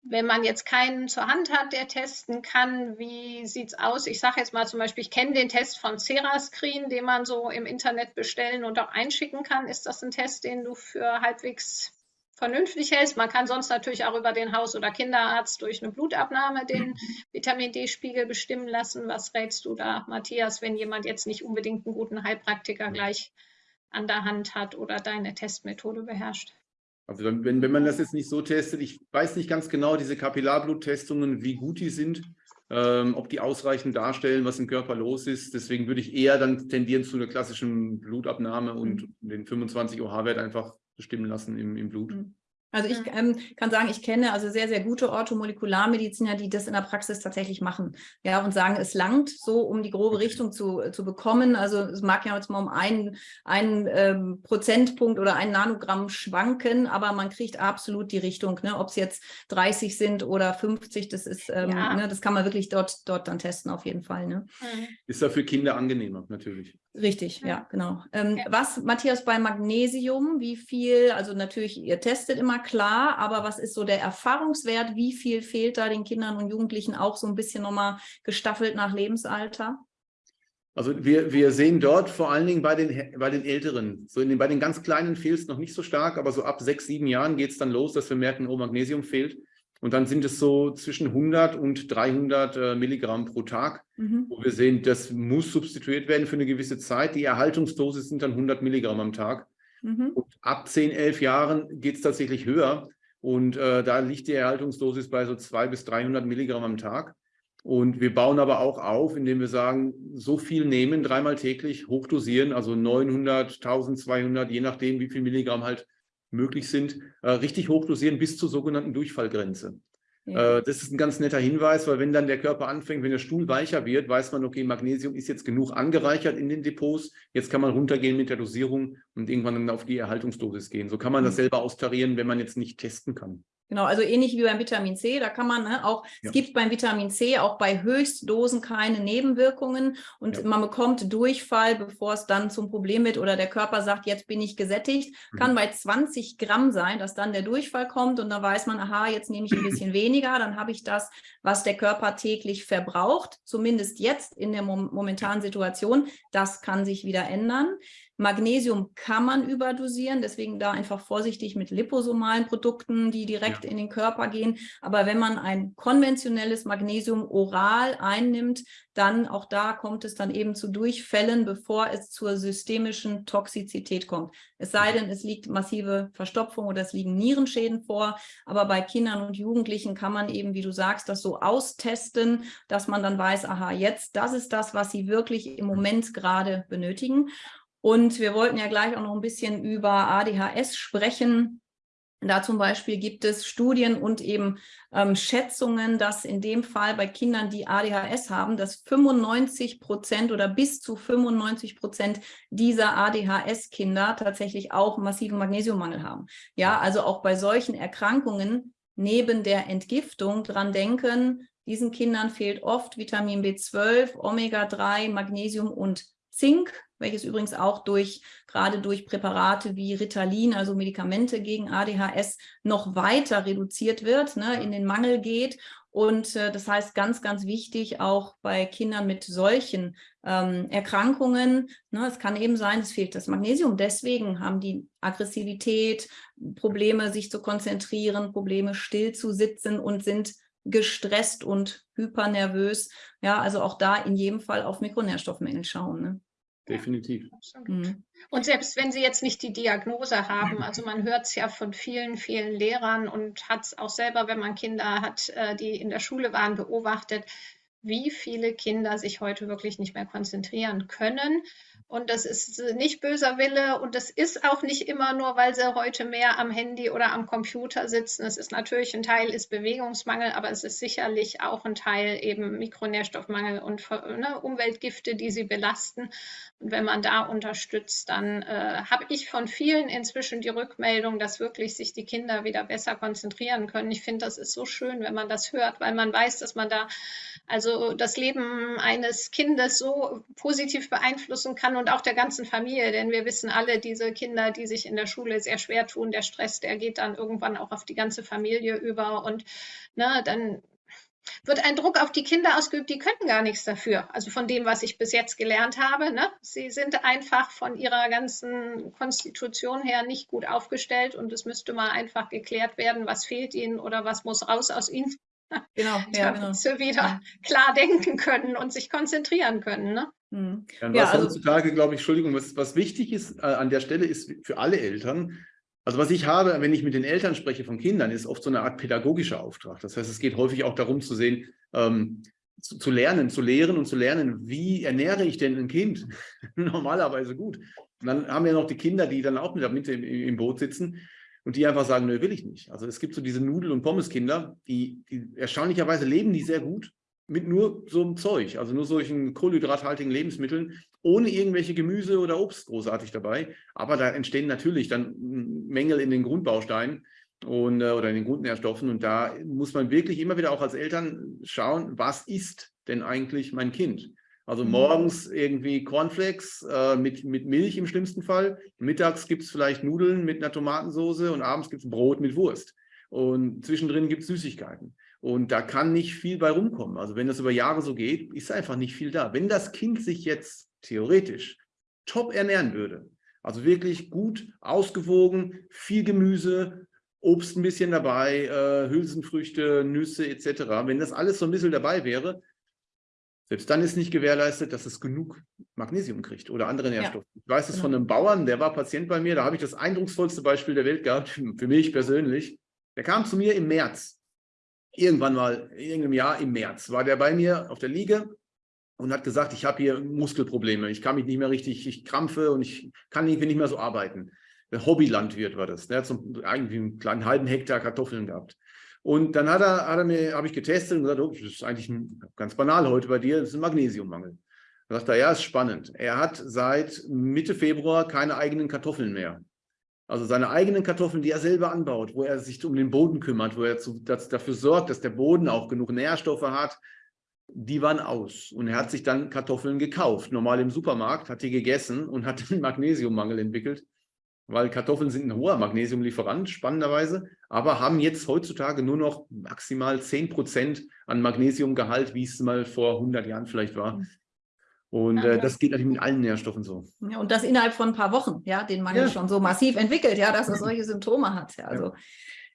Speaker 2: wenn man jetzt keinen zur Hand hat, der testen kann, wie sieht es aus? Ich sage jetzt mal zum Beispiel, ich kenne den Test von Cerascreen, den man so im Internet bestellen und auch einschicken kann. Ist das ein Test, den du für halbwegs vernünftig hältst? Man kann sonst natürlich auch über den Haus- oder Kinderarzt durch eine Blutabnahme den Vitamin D-Spiegel bestimmen lassen. Was rätst du da, Matthias, wenn jemand jetzt nicht unbedingt einen guten Heilpraktiker gleich an der Hand hat oder deine Testmethode beherrscht?
Speaker 3: Also wenn, wenn man das jetzt nicht so testet, ich weiß nicht ganz genau, diese Kapillarbluttestungen, wie gut die sind, ähm, ob die ausreichend darstellen, was im Körper los ist. Deswegen würde ich eher dann tendieren zu einer klassischen Blutabnahme und mhm. den 25 OH-Wert einfach bestimmen lassen im, im Blut. Mhm.
Speaker 1: Also ich ähm, kann sagen, ich kenne also sehr, sehr gute Orthomolekularmediziner, die das in der Praxis tatsächlich machen. Ja, und sagen, es langt so, um die grobe Richtung zu, zu bekommen. Also es mag ja jetzt mal um einen, einen ähm, Prozentpunkt oder einen Nanogramm schwanken, aber man kriegt absolut die Richtung. Ne? Ob es jetzt 30 sind oder 50, das ist, ähm, ja. ne, das kann man wirklich dort, dort dann testen auf jeden Fall. Ne?
Speaker 3: Mhm. Ist da für Kinder angenehmer, natürlich.
Speaker 1: Richtig, ja, genau. Ähm, ja. Was, Matthias, bei Magnesium, wie viel, also natürlich, ihr testet immer klar, aber was ist so der Erfahrungswert? Wie viel fehlt da den Kindern und Jugendlichen auch so ein bisschen nochmal gestaffelt nach Lebensalter?
Speaker 3: Also wir, wir sehen dort vor allen Dingen bei den, bei den Älteren, so in den, bei den ganz Kleinen fehlt es noch nicht so stark, aber so ab sechs, sieben Jahren geht es dann los, dass wir merken, oh, Magnesium fehlt. Und dann sind es so zwischen 100 und 300 äh, Milligramm pro Tag, mhm. wo wir sehen, das muss substituiert werden für eine gewisse Zeit. Die Erhaltungsdosis sind dann 100 Milligramm am Tag. Mhm. Und ab 10, 11 Jahren geht es tatsächlich höher. Und äh, da liegt die Erhaltungsdosis bei so 200 bis 300 Milligramm am Tag. Und wir bauen aber auch auf, indem wir sagen, so viel nehmen, dreimal täglich, hochdosieren, also 900, 1200, je nachdem, wie viel Milligramm halt möglich sind, äh, richtig hochdosieren bis zur sogenannten Durchfallgrenze. Ja. Äh, das ist ein ganz netter Hinweis, weil wenn dann der Körper anfängt, wenn der Stuhl weicher wird, weiß man, okay, Magnesium ist jetzt genug angereichert in den Depots, jetzt kann man runtergehen mit der Dosierung und irgendwann dann auf die Erhaltungsdosis gehen. So kann man das mhm. selber austarieren, wenn man jetzt nicht testen kann.
Speaker 1: Genau, also ähnlich wie beim Vitamin C, da kann man ne, auch, ja. es gibt beim Vitamin C auch bei Höchstdosen keine Nebenwirkungen und ja. man bekommt Durchfall, bevor es dann zum Problem wird oder der Körper sagt, jetzt bin ich gesättigt, mhm. kann bei 20 Gramm sein, dass dann der Durchfall kommt und dann weiß man, aha, jetzt nehme ich ein bisschen weniger, dann habe ich das, was der Körper täglich verbraucht, zumindest jetzt in der momentanen Situation, das kann sich wieder ändern. Magnesium kann man überdosieren, deswegen da einfach vorsichtig mit liposomalen Produkten, die direkt ja. in den Körper gehen. Aber wenn man ein konventionelles Magnesium oral einnimmt, dann auch da kommt es dann eben zu Durchfällen, bevor es zur systemischen Toxizität kommt. Es sei denn, es liegt massive Verstopfung oder es liegen Nierenschäden vor. Aber bei Kindern und Jugendlichen kann man eben, wie du sagst, das so austesten, dass man dann weiß, aha, jetzt, das ist das, was sie wirklich im Moment gerade benötigen. Und wir wollten ja gleich auch noch ein bisschen über ADHS sprechen. Da zum Beispiel gibt es Studien und eben ähm, Schätzungen, dass in dem Fall bei Kindern, die ADHS haben, dass 95 Prozent oder bis zu 95 Prozent dieser ADHS-Kinder tatsächlich auch massiven Magnesiummangel haben. Ja, also auch bei solchen Erkrankungen neben der Entgiftung dran denken, diesen Kindern fehlt oft Vitamin B12, Omega-3, Magnesium und Zink welches übrigens auch durch, gerade durch Präparate wie Ritalin, also Medikamente gegen ADHS, noch weiter reduziert wird, ne, in den Mangel geht. Und äh, das heißt ganz, ganz wichtig, auch bei Kindern mit solchen ähm, Erkrankungen, ne, es kann eben sein, es fehlt das Magnesium. Deswegen haben die Aggressivität, Probleme, sich zu konzentrieren, Probleme, still zu sitzen und sind gestresst und hypernervös. Ja, also auch da in jedem Fall auf Mikronährstoffmängel schauen. Ne?
Speaker 3: Definitiv.
Speaker 2: Mhm. Und selbst wenn Sie jetzt nicht die Diagnose haben, also man hört es ja von vielen, vielen Lehrern und hat es auch selber, wenn man Kinder hat, äh, die in der Schule waren, beobachtet, wie viele Kinder sich heute wirklich nicht mehr konzentrieren können und das ist nicht böser Wille und das ist auch nicht immer nur, weil sie heute mehr am Handy oder am Computer sitzen. Es ist natürlich ein Teil ist Bewegungsmangel, aber es ist sicherlich auch ein Teil eben Mikronährstoffmangel und ne, Umweltgifte, die sie belasten. Und wenn man da unterstützt, dann äh, habe ich von vielen inzwischen die Rückmeldung, dass wirklich sich die Kinder wieder besser konzentrieren können. Ich finde, das ist so schön, wenn man das hört, weil man weiß, dass man da also das Leben eines Kindes so positiv beeinflussen kann und auch der ganzen Familie, denn wir wissen alle, diese Kinder, die sich in der Schule sehr schwer tun, der Stress, der geht dann irgendwann auch auf die ganze Familie über und ne, dann wird ein Druck auf die Kinder ausgeübt, die könnten gar nichts dafür. Also von dem, was ich bis jetzt gelernt habe. Ne? Sie sind einfach von ihrer ganzen Konstitution her nicht gut aufgestellt und es müsste mal einfach geklärt werden, was fehlt ihnen oder was muss raus aus ihnen. Genau, ja, genau. sie wieder klar denken können und sich konzentrieren können. Ne?
Speaker 3: Mhm. Ja, was ja, also, heutzutage, glaube ich, Entschuldigung, was, was wichtig ist äh, an der Stelle ist für alle Eltern, Also was ich habe, wenn ich mit den Eltern spreche von Kindern, ist oft so eine Art pädagogischer Auftrag. Das heißt, es geht häufig auch darum zu sehen, ähm, zu, zu, lernen, zu lehren und zu lernen, wie ernähre ich denn ein Kind? Normalerweise gut. Und dann haben wir noch die Kinder, die dann auch mit, mit im, im, Boot sitzen und die einfach sagen, nö, will ich nicht. Also es gibt so diese Nudel- und Pommeskinder, die, die erstaunlicherweise leben die sehr gut mit nur so einem Zeug, also nur solchen kohlenhydrathaltigen Lebensmitteln, ohne irgendwelche Gemüse oder Obst großartig dabei. Aber da entstehen natürlich dann Mängel in den Grundbausteinen und, äh, oder in den Grundnährstoffen. Und da muss man wirklich immer wieder auch als Eltern schauen, was ist denn eigentlich mein Kind? Also mhm. morgens irgendwie Cornflakes äh, mit, mit Milch im schlimmsten Fall. Mittags gibt es vielleicht Nudeln mit einer Tomatensauce und abends gibt es Brot mit Wurst. Und zwischendrin gibt es Süßigkeiten. Und da kann nicht viel bei rumkommen. Also wenn das über Jahre so geht, ist einfach nicht viel da. Wenn das Kind sich jetzt theoretisch top ernähren würde, also wirklich gut ausgewogen, viel Gemüse, Obst ein bisschen dabei, äh, Hülsenfrüchte, Nüsse etc. Wenn das alles so ein bisschen dabei wäre, selbst dann ist nicht gewährleistet, dass es genug Magnesium kriegt oder andere Nährstoffe. Ja. Ich weiß es genau. von einem Bauern, der war Patient bei mir, da habe ich das eindrucksvollste Beispiel der Welt gehabt, für mich persönlich. Der kam zu mir im März, irgendwann mal, in irgendeinem Jahr im März, war der bei mir auf der Liege und hat gesagt, ich habe hier Muskelprobleme, ich kann mich nicht mehr richtig, ich krampfe und ich kann irgendwie nicht mehr so arbeiten. Der Hobbylandwirt war das, der hat so irgendwie einen kleinen halben Hektar Kartoffeln gehabt. Und dann hat er, hat er mir, habe ich getestet und gesagt, oh, das ist eigentlich ganz banal heute bei dir, das ist ein Magnesiummangel. Da sagt er, ja, ist spannend. Er hat seit Mitte Februar keine eigenen Kartoffeln mehr. Also seine eigenen Kartoffeln, die er selber anbaut, wo er sich um den Boden kümmert, wo er zu, das, dafür sorgt, dass der Boden auch genug Nährstoffe hat, die waren aus. Und er hat sich dann Kartoffeln gekauft, normal im Supermarkt, hat die gegessen und hat einen Magnesiummangel entwickelt weil Kartoffeln sind ein hoher Magnesiumlieferant, spannenderweise, aber haben jetzt heutzutage nur noch maximal 10 Prozent an Magnesiumgehalt, wie es mal vor 100 Jahren vielleicht war. Und äh, das geht natürlich mit allen Nährstoffen so.
Speaker 1: Ja, und das innerhalb von ein paar Wochen, ja, den Mangel ja. schon so massiv entwickelt, ja, dass er solche Symptome hat. Ja, also.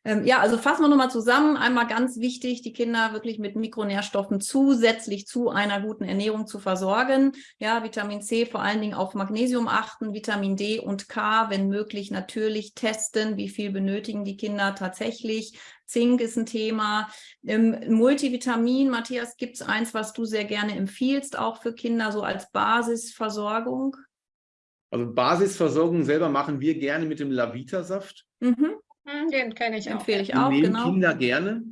Speaker 1: Ähm, ja, also fassen wir nochmal zusammen. Einmal ganz wichtig, die Kinder wirklich mit Mikronährstoffen zusätzlich zu einer guten Ernährung zu versorgen. Ja, Vitamin C vor allen Dingen auf Magnesium achten, Vitamin D und K, wenn möglich natürlich testen, wie viel benötigen die Kinder tatsächlich. Zink ist ein Thema. Ähm, Multivitamin, Matthias, gibt es eins, was du sehr gerne empfiehlst, auch für Kinder, so als Basisversorgung?
Speaker 3: Also Basisversorgung selber machen wir gerne mit dem Lavita-Saft. Mhm.
Speaker 2: Hm, den kenne ich
Speaker 1: Empfehle auch. ich auch, nehmen
Speaker 3: genau. Kinder gerne.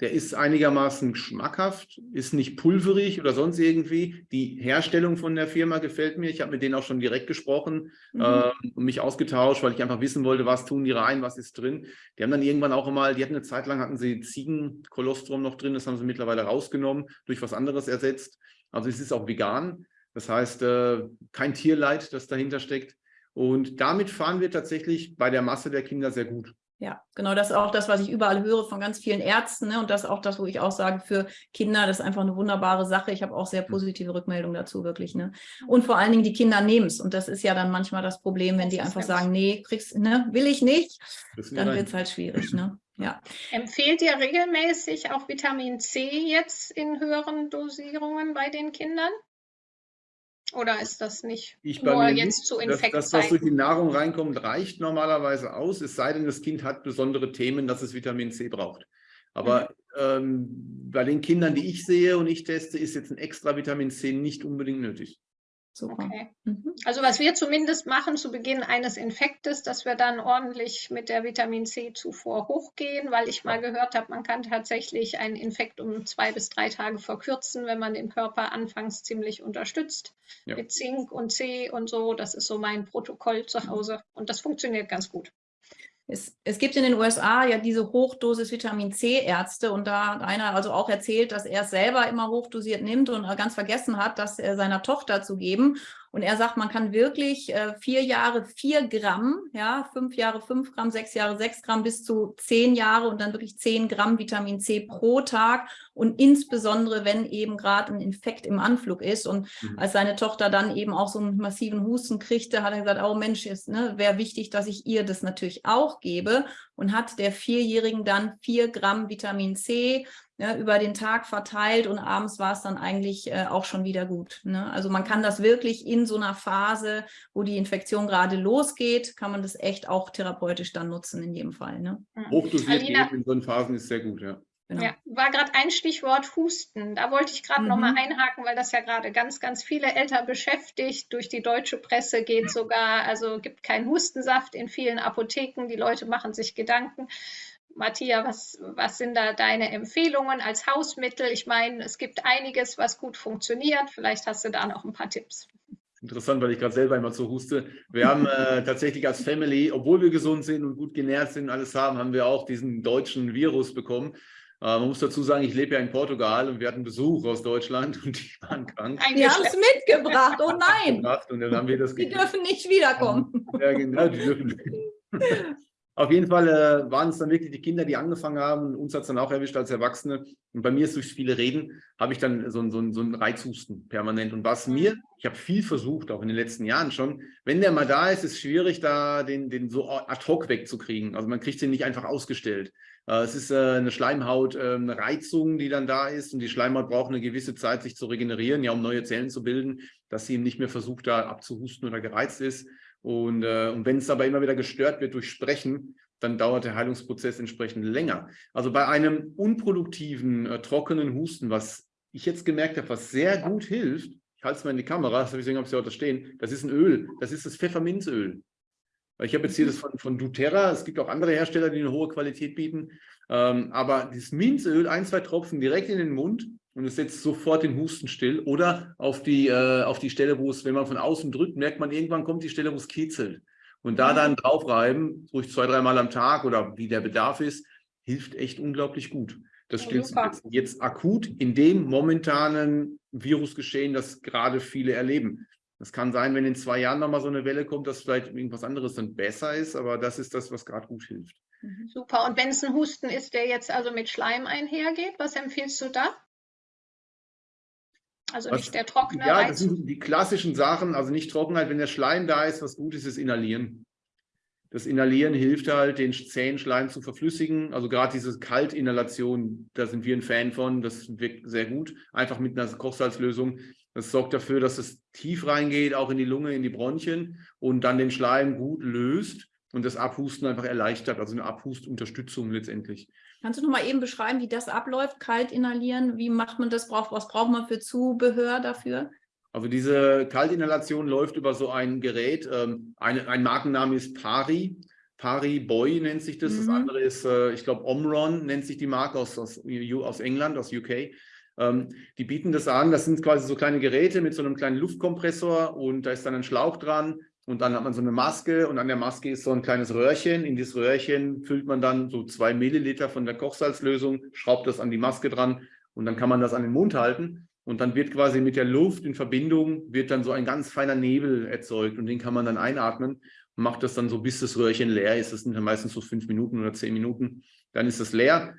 Speaker 3: Der ist einigermaßen schmackhaft, ist nicht pulverig oder sonst irgendwie. Die Herstellung von der Firma gefällt mir. Ich habe mit denen auch schon direkt gesprochen mhm. äh, und mich ausgetauscht, weil ich einfach wissen wollte, was tun die rein, was ist drin. Die haben dann irgendwann auch mal, die hatten eine Zeit lang, hatten sie Ziegenkolostrum noch drin, das haben sie mittlerweile rausgenommen, durch was anderes ersetzt. Also es ist auch vegan. Das heißt, äh, kein Tierleid, das dahinter steckt. Und damit fahren wir tatsächlich bei der Masse der Kinder sehr gut.
Speaker 1: Ja, genau, das ist auch das, was ich überall höre von ganz vielen Ärzten. Ne? Und das ist auch das, wo ich auch sage, für Kinder, das ist einfach eine wunderbare Sache. Ich habe auch sehr positive Rückmeldungen dazu, wirklich. Ne? Und vor allen Dingen, die Kinder nehmen es. Und das ist ja dann manchmal das Problem, wenn die einfach sagen, nee, kriegst, ne, will ich nicht, dann wird es halt schwierig. Ne? Ja.
Speaker 2: Empfehlt ihr regelmäßig auch Vitamin C jetzt in höheren Dosierungen bei den Kindern? Oder ist das nicht
Speaker 3: ich nur jetzt nicht, zu Infektzeiten? Das, das, was durch die Nahrung reinkommt, reicht normalerweise aus, es sei denn, das Kind hat besondere Themen, dass es Vitamin C braucht. Aber mhm. ähm, bei den Kindern, die ich sehe und ich teste, ist jetzt ein extra Vitamin C nicht unbedingt nötig.
Speaker 2: Super. Okay. Mhm. Also was wir zumindest machen zu Beginn eines Infektes, dass wir dann ordentlich mit der Vitamin C-Zufuhr hochgehen, weil ich mal gehört habe, man kann tatsächlich einen Infekt um zwei bis drei Tage verkürzen, wenn man den Körper anfangs ziemlich unterstützt ja. mit Zink und C und so. Das ist so mein Protokoll zu Hause und das funktioniert ganz gut.
Speaker 1: Es, es, gibt in den USA ja diese Hochdosis Vitamin C Ärzte und da hat einer also auch erzählt, dass er es selber immer hochdosiert nimmt und ganz vergessen hat, das seiner Tochter zu geben. Und er sagt, man kann wirklich äh, vier Jahre vier Gramm, ja, fünf Jahre fünf Gramm, sechs Jahre sechs Gramm bis zu zehn Jahre und dann wirklich zehn Gramm Vitamin C pro Tag und insbesondere, wenn eben gerade ein Infekt im Anflug ist. Und mhm. als seine Tochter dann eben auch so einen massiven Husten kriegte, hat er gesagt, oh Mensch, ne, wäre wichtig, dass ich ihr das natürlich auch gebe und hat der Vierjährigen dann vier Gramm Vitamin C ja, über den Tag verteilt und abends war es dann eigentlich äh, auch schon wieder gut. Ne? Also man kann das wirklich in so einer Phase, wo die Infektion gerade losgeht, kann man das echt auch therapeutisch dann nutzen in jedem Fall. Ne?
Speaker 3: Mhm. Hochdosiert geben in so Phasen ist sehr gut, ja.
Speaker 2: Genau. Ja, war gerade ein Stichwort Husten. Da wollte ich gerade mhm. nochmal einhaken, weil das ja gerade ganz, ganz viele Eltern beschäftigt. Durch die deutsche Presse geht sogar, also gibt keinen Hustensaft in vielen Apotheken. Die Leute machen sich Gedanken. Matthias, was, was sind da deine Empfehlungen als Hausmittel? Ich meine, es gibt einiges, was gut funktioniert. Vielleicht hast du da noch ein paar Tipps.
Speaker 3: Interessant, weil ich gerade selber immer so huste. Wir haben äh, tatsächlich als Family, obwohl wir gesund sind und gut genährt sind, alles haben, haben wir auch diesen deutschen Virus bekommen. Äh, man muss dazu sagen, ich lebe ja in Portugal und wir hatten Besuch aus Deutschland und die waren krank.
Speaker 1: Die haben es mitgebracht, oh nein.
Speaker 3: Und dann haben wir das
Speaker 1: die dürfen nicht wiederkommen.
Speaker 3: Ja, genau, die dürfen. Auf jeden Fall äh, waren es dann wirklich die Kinder, die angefangen haben. Uns hat es dann auch erwischt als Erwachsene. Und bei mir ist durch viele Reden, habe ich dann so, so, so einen Reizhusten permanent. Und was mir, ich habe viel versucht, auch in den letzten Jahren schon, wenn der mal da ist, ist es schwierig, da den, den so ad hoc wegzukriegen. Also man kriegt den nicht einfach ausgestellt. Äh, es ist äh, eine Schleimhautreizung, ähm, die dann da ist. Und die Schleimhaut braucht eine gewisse Zeit, sich zu regenerieren, ja, um neue Zellen zu bilden, dass sie eben nicht mehr versucht, da abzuhusten oder gereizt ist. Und, äh, und wenn es aber immer wieder gestört wird durch Sprechen, dann dauert der Heilungsprozess entsprechend länger. Also bei einem unproduktiven, äh, trockenen Husten, was ich jetzt gemerkt habe, was sehr gut hilft, ich halte es mal in die Kamera, deswegen habe ich es ja da stehen, das ist ein Öl, das ist das Pfefferminzöl. Ich habe jetzt hier das von, von doTERRA, es gibt auch andere Hersteller, die eine hohe Qualität bieten, ähm, aber dieses Minzöl, ein, zwei Tropfen direkt in den Mund und es setzt sofort den Husten still. Oder auf die, äh, auf die Stelle, wo es, wenn man von außen drückt, merkt man, irgendwann kommt die Stelle, wo es kitzelt. Und da dann draufreiben, ruhig zwei, dreimal am Tag oder wie der Bedarf ist, hilft echt unglaublich gut. Das stimmt jetzt, jetzt akut in dem momentanen Virusgeschehen, das gerade viele erleben. Es kann sein, wenn in zwei Jahren nochmal so eine Welle kommt, dass vielleicht irgendwas anderes dann besser ist, aber das ist das, was gerade gut hilft.
Speaker 2: Mhm. Super. Und wenn es ein Husten ist, der jetzt also mit Schleim einhergeht, was empfiehlst du da? Also was, nicht der trockene
Speaker 3: Ja, das sind die klassischen Sachen, also nicht Trockenheit. Wenn der Schleim da ist, was gut ist, ist Inhalieren. Das Inhalieren hilft halt, den zähen Schleim zu verflüssigen. Also gerade diese Kaltinhalation, da sind wir ein Fan von. Das wirkt sehr gut. Einfach mit einer Kochsalzlösung. Das sorgt dafür, dass es tief reingeht, auch in die Lunge, in die Bronchien und dann den Schleim gut löst und das Abhusten einfach erleichtert. Also eine Abhustunterstützung letztendlich.
Speaker 1: Kannst du noch mal eben beschreiben, wie das abläuft, kalt inhalieren? Wie macht man das? Was braucht man für Zubehör dafür?
Speaker 3: Also diese Kaltinhalation läuft über so ein Gerät. Ähm, ein, ein Markenname ist Pari. Pari Boy nennt sich das. Mhm. Das andere ist, äh, ich glaube, Omron nennt sich die Marke aus, aus, aus England, aus UK. Ähm, die bieten das an. Das sind quasi so kleine Geräte mit so einem kleinen Luftkompressor und da ist dann ein Schlauch dran und dann hat man so eine Maske und an der Maske ist so ein kleines Röhrchen. In dieses Röhrchen füllt man dann so zwei Milliliter von der Kochsalzlösung, schraubt das an die Maske dran und dann kann man das an den Mund halten. Und dann wird quasi mit der Luft in Verbindung, wird dann so ein ganz feiner Nebel erzeugt und den kann man dann einatmen und macht das dann so, bis das Röhrchen leer ist. Das sind dann meistens so fünf Minuten oder zehn Minuten. Dann ist das leer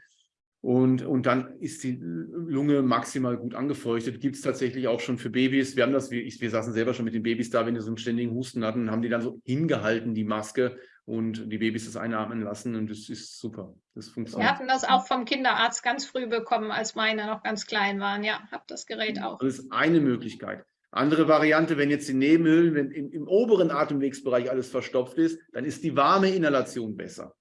Speaker 3: und, und dann ist die Lunge maximal gut angefeuchtet. Gibt es tatsächlich auch schon für Babys. Wir haben das, wir, wir saßen selber schon mit den Babys da, wenn die so einen ständigen Husten hatten, haben die dann so hingehalten, die Maske, und die Babys das einatmen lassen. Und das ist super. Das funktioniert.
Speaker 2: Wir hatten das auch vom Kinderarzt ganz früh bekommen, als meine noch ganz klein waren. Ja, habe das Gerät auch.
Speaker 3: Das ist eine Möglichkeit. Andere Variante, wenn jetzt die Nebenhöhlen, wenn im, im oberen Atemwegsbereich alles verstopft ist, dann ist die warme Inhalation besser.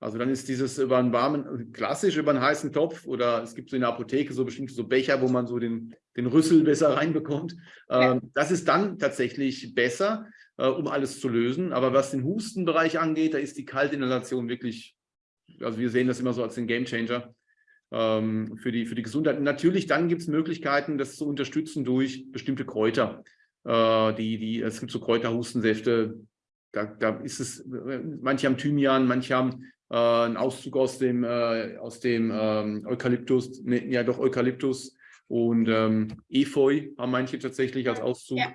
Speaker 3: Also dann ist dieses über einen warmen, klassisch über einen heißen Topf oder es gibt so in der Apotheke so bestimmte so Becher, wo man so den, den Rüssel besser reinbekommt. Ja. Ähm, das ist dann tatsächlich besser, äh, um alles zu lösen. Aber was den Hustenbereich angeht, da ist die Kaltinhalation wirklich, also wir sehen das immer so als den Gamechanger ähm, für, die, für die Gesundheit. Und natürlich dann gibt es Möglichkeiten, das zu unterstützen durch bestimmte Kräuter. Äh, die, die, es gibt so Kräuterhustensäfte, da, da ist es, manche haben Thymian, manche haben äh, ein Auszug aus dem, äh, aus dem ähm, Eukalyptus, ne, ja doch Eukalyptus und ähm, Efeu haben manche tatsächlich als Auszug. Ja.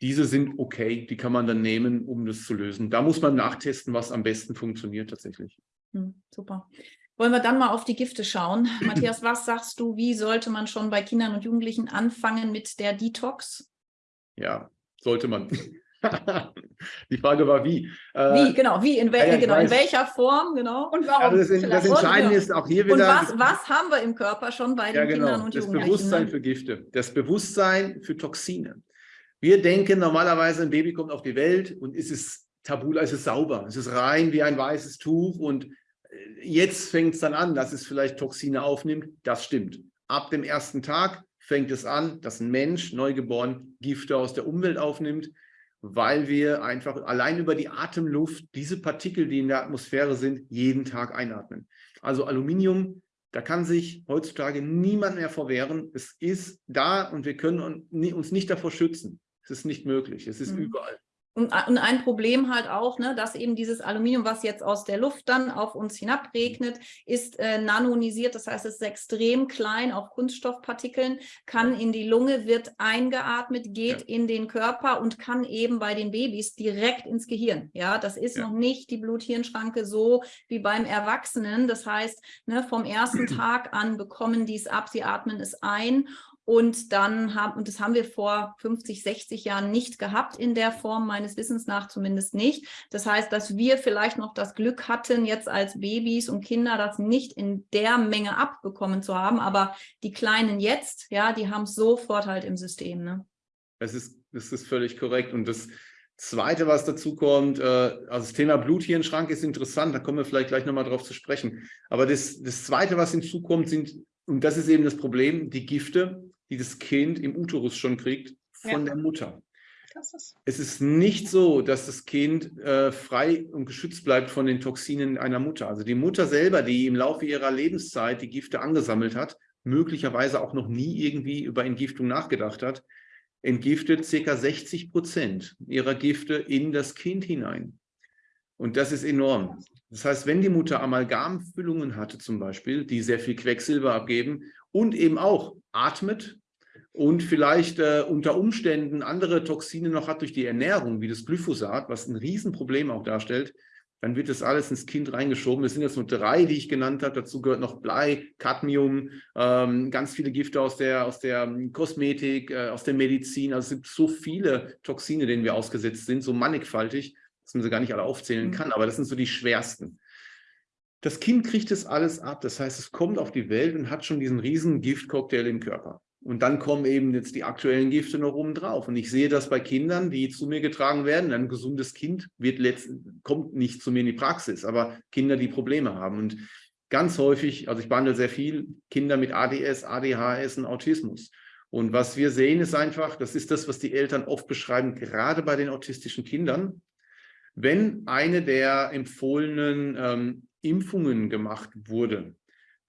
Speaker 3: Diese sind okay, die kann man dann nehmen, um das zu lösen. Da muss man nachtesten, was am besten funktioniert tatsächlich.
Speaker 1: Hm, super. Wollen wir dann mal auf die Gifte schauen. Matthias, was sagst du, wie sollte man schon bei Kindern und Jugendlichen anfangen mit der Detox?
Speaker 3: Ja, sollte man. Die Frage war wie.
Speaker 1: Äh, wie, genau, wie, in, wel ja, genau, in welcher Form, genau.
Speaker 2: Und warum?
Speaker 3: das, das, Entscheidende ist auch hier wieder. Und
Speaker 1: was, was haben wir im Körper schon bei den genau, Kindern und
Speaker 3: das Jugendlichen? Das Bewusstsein ne? für Gifte, das Bewusstsein für Toxine. Wir denken normalerweise, ein Baby kommt auf die Welt und ist es tabu, es ist sauber, es ist rein wie ein weißes Tuch und äh, jetzt fängt es dann an, dass es vielleicht Toxine aufnimmt. Das stimmt. Ab dem ersten Tag fängt es an, dass ein Mensch, neugeboren, Gifte aus der Umwelt aufnimmt, weil wir einfach allein über die Atemluft diese Partikel, die in der Atmosphäre sind, jeden Tag einatmen. Also Aluminium, da kann sich heutzutage niemand mehr verwehren. Es ist da und wir können uns nicht davor schützen. Es ist nicht möglich. Es ist mhm. überall.
Speaker 1: Und, ein Problem halt auch, ne, dass eben dieses Aluminium, was jetzt aus der Luft dann auf uns hinabregnet, ist äh, nanonisiert, das heißt, es ist extrem klein, auch Kunststoffpartikeln, kann in die Lunge, wird eingeatmet, geht ja. in den Körper und kann eben bei den Babys direkt ins Gehirn. Ja, das ist ja. noch nicht die Blut-Hirn-Schranke so wie beim Erwachsenen. Das heißt, ne, vom ersten Tag an bekommen die es ab, sie atmen es ein und dann haben, und das haben wir vor 50, 60 Jahren nicht gehabt in der Form, meines Wissens nach zumindest nicht. Das heißt, dass wir vielleicht noch das Glück hatten, jetzt als Babys und Kinder das nicht in der Menge abbekommen zu haben. Aber die Kleinen jetzt, ja, die haben sofort halt im System. Ne?
Speaker 3: Das, ist, das ist völlig korrekt. Und das Zweite, was dazu kommt, äh, also das Thema Blut hier im Schrank ist interessant, da kommen wir vielleicht gleich nochmal drauf zu sprechen. Aber das, das Zweite, was hinzukommt, sind, und das ist eben das Problem, die Gifte, die das Kind im Uterus schon kriegt von ja. der Mutter. Ist es ist nicht so, dass das Kind äh, frei und geschützt bleibt von den Toxinen einer Mutter. Also die Mutter selber, die im Laufe ihrer Lebenszeit die Gifte angesammelt hat, möglicherweise auch noch nie irgendwie über Entgiftung nachgedacht hat, entgiftet ca. 60 Prozent ihrer Gifte in das Kind hinein. Und das ist enorm. Das heißt, wenn die Mutter Amalgamfüllungen hatte zum Beispiel, die sehr viel Quecksilber abgeben und eben auch atmet, und vielleicht äh, unter Umständen andere Toxine noch hat durch die Ernährung, wie das Glyphosat, was ein Riesenproblem auch darstellt, dann wird das alles ins Kind reingeschoben. Es sind jetzt nur drei, die ich genannt habe. Dazu gehört noch Blei, Cadmium, ähm, ganz viele Gifte aus der, aus der ähm, Kosmetik, äh, aus der Medizin. Also es gibt so viele Toxine, denen wir ausgesetzt sind, so mannigfaltig, dass man sie gar nicht alle aufzählen mhm. kann. Aber das sind so die schwersten. Das Kind kriegt das alles ab. Das heißt, es kommt auf die Welt und hat schon diesen riesen Giftcocktail im Körper. Und dann kommen eben jetzt die aktuellen Gifte noch oben drauf. Und ich sehe das bei Kindern, die zu mir getragen werden. Ein gesundes Kind wird kommt nicht zu mir in die Praxis, aber Kinder, die Probleme haben. Und ganz häufig, also ich behandle sehr viel Kinder mit ADS, ADHS und Autismus. Und was wir sehen, ist einfach, das ist das, was die Eltern oft beschreiben, gerade bei den autistischen Kindern. Wenn eine der empfohlenen ähm, Impfungen gemacht wurde,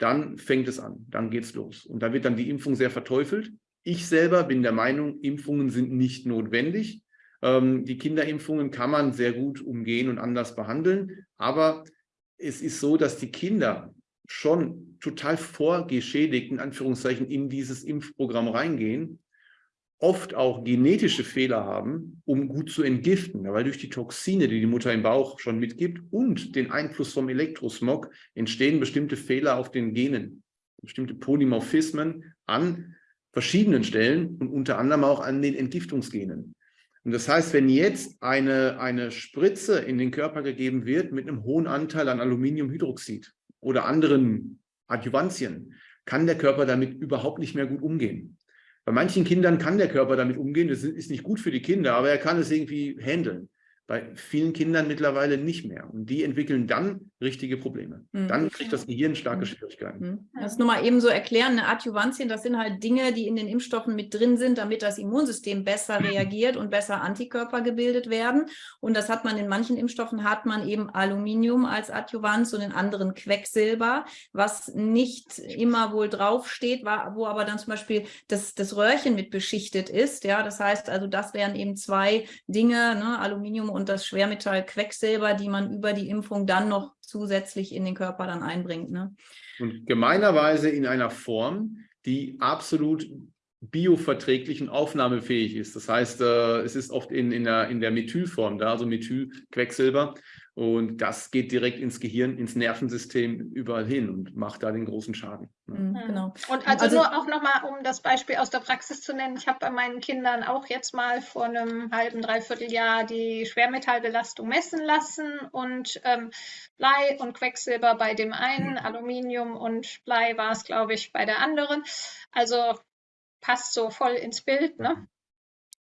Speaker 3: dann fängt es an, dann geht es los. Und da wird dann die Impfung sehr verteufelt. Ich selber bin der Meinung, Impfungen sind nicht notwendig. Ähm, die Kinderimpfungen kann man sehr gut umgehen und anders behandeln. Aber es ist so, dass die Kinder schon total vorgeschädigt, in Anführungszeichen, in dieses Impfprogramm reingehen oft auch genetische Fehler haben, um gut zu entgiften. Weil durch die Toxine, die die Mutter im Bauch schon mitgibt und den Einfluss vom Elektrosmog entstehen bestimmte Fehler auf den Genen, bestimmte Polymorphismen an verschiedenen Stellen und unter anderem auch an den Entgiftungsgenen. Und das heißt, wenn jetzt eine, eine Spritze in den Körper gegeben wird mit einem hohen Anteil an Aluminiumhydroxid oder anderen Adjuvantien, kann der Körper damit überhaupt nicht mehr gut umgehen. Bei manchen Kindern kann der Körper damit umgehen, das ist nicht gut für die Kinder, aber er kann es irgendwie handeln. Bei vielen Kindern mittlerweile nicht mehr. Und die entwickeln dann richtige Probleme. Mhm. Dann kriegt das Gehirn starke mhm. Schwierigkeiten.
Speaker 1: Mhm. Das nur mal eben so erklären, eine Adjuvantien, das sind halt Dinge, die in den Impfstoffen mit drin sind, damit das Immunsystem besser reagiert und besser Antikörper gebildet werden. Und das hat man in manchen Impfstoffen, hat man eben Aluminium als Adjuvans und in anderen Quecksilber, was nicht immer wohl draufsteht, wo aber dann zum Beispiel das, das Röhrchen mit beschichtet ist. Ja, das heißt also, das wären eben zwei Dinge, ne, Aluminium und das Schwermetall Quecksilber, die man über die Impfung dann noch zusätzlich in den Körper dann einbringt. Ne?
Speaker 3: Und gemeinerweise in einer Form, die absolut bioverträglich und aufnahmefähig ist. Das heißt, äh, es ist oft in, in, der, in der Methylform da, also Methylquecksilber. Und das geht direkt ins Gehirn, ins Nervensystem überall hin und macht da den großen Schaden.
Speaker 2: Mhm, genau. Und also, also nur auch nochmal, um das Beispiel aus der Praxis zu nennen, ich habe bei meinen Kindern auch jetzt mal vor einem halben, dreiviertel Jahr die Schwermetallbelastung messen lassen und ähm, Blei und Quecksilber bei dem einen, Aluminium und Blei war es, glaube ich, bei der anderen. Also passt so voll ins Bild. Ne?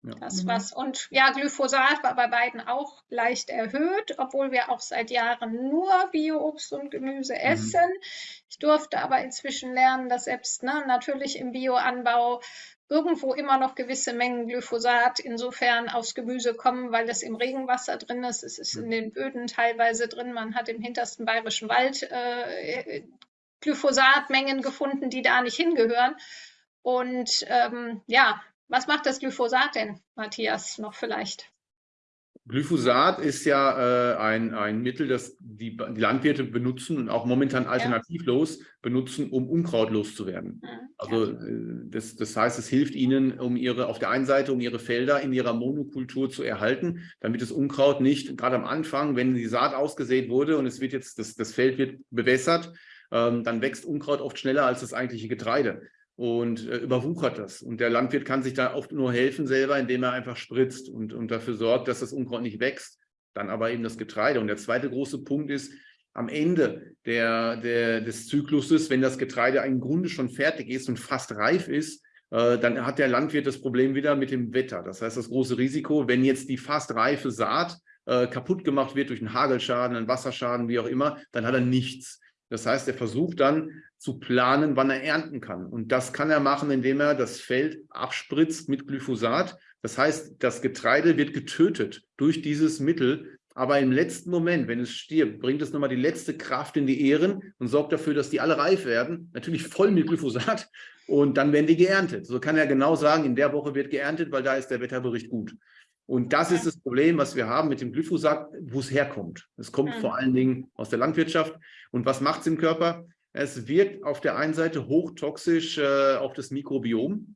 Speaker 2: Ja. Das mhm. was. Und ja, Glyphosat war bei beiden auch leicht erhöht, obwohl wir auch seit Jahren nur Bio-Obst und Gemüse mhm. essen. Mhm. Ich durfte aber inzwischen lernen, dass selbst ne, natürlich im Bioanbau irgendwo immer noch gewisse Mengen Glyphosat insofern aufs Gemüse kommen, weil es im Regenwasser drin ist. Es ist in mhm. den Böden teilweise drin. Man hat im hintersten bayerischen Wald äh, Glyphosatmengen gefunden, die da nicht hingehören. Und ähm, ja, was macht das Glyphosat denn, Matthias, noch vielleicht?
Speaker 3: Glyphosat ist ja äh, ein, ein Mittel, das die, die, Landwirte benutzen und auch momentan alternativlos ja. benutzen, um Unkraut loszuwerden. Ja. Also äh, das, das heißt, es hilft ihnen, um ihre auf der einen Seite, um ihre Felder in ihrer Monokultur zu erhalten, damit das Unkraut nicht, gerade am Anfang, wenn die Saat ausgesät wurde und es wird jetzt, das, das Feld wird bewässert, ähm, dann wächst Unkraut oft schneller als das eigentliche Getreide und äh, überwuchert das. Und der Landwirt kann sich da oft nur helfen selber, indem er einfach spritzt und, und dafür sorgt, dass das Unkraut nicht wächst. Dann aber eben das Getreide. Und der zweite große Punkt ist, am Ende der, der, des Zykluses, wenn das Getreide im Grunde schon fertig ist und fast reif ist, äh, dann hat der Landwirt das Problem wieder mit dem Wetter. Das heißt, das große Risiko, wenn jetzt die fast reife Saat äh, kaputt gemacht wird durch einen Hagelschaden, einen Wasserschaden, wie auch immer, dann hat er nichts. Das heißt, er versucht dann zu planen, wann er ernten kann. Und das kann er machen, indem er das Feld abspritzt mit Glyphosat. Das heißt, das Getreide wird getötet durch dieses Mittel. Aber im letzten Moment, wenn es stirbt, bringt es nochmal die letzte Kraft in die Ähren und sorgt dafür, dass die alle reif werden. Natürlich voll mit Glyphosat. Und dann werden die geerntet. So kann er genau sagen, in der Woche wird geerntet, weil da ist der Wetterbericht gut. Und das ist das Problem, was wir haben mit dem Glyphosat, wo es herkommt. Es kommt mhm. vor allen Dingen aus der Landwirtschaft. Und was macht es im Körper? Es wirkt auf der einen Seite hochtoxisch äh, auf das Mikrobiom.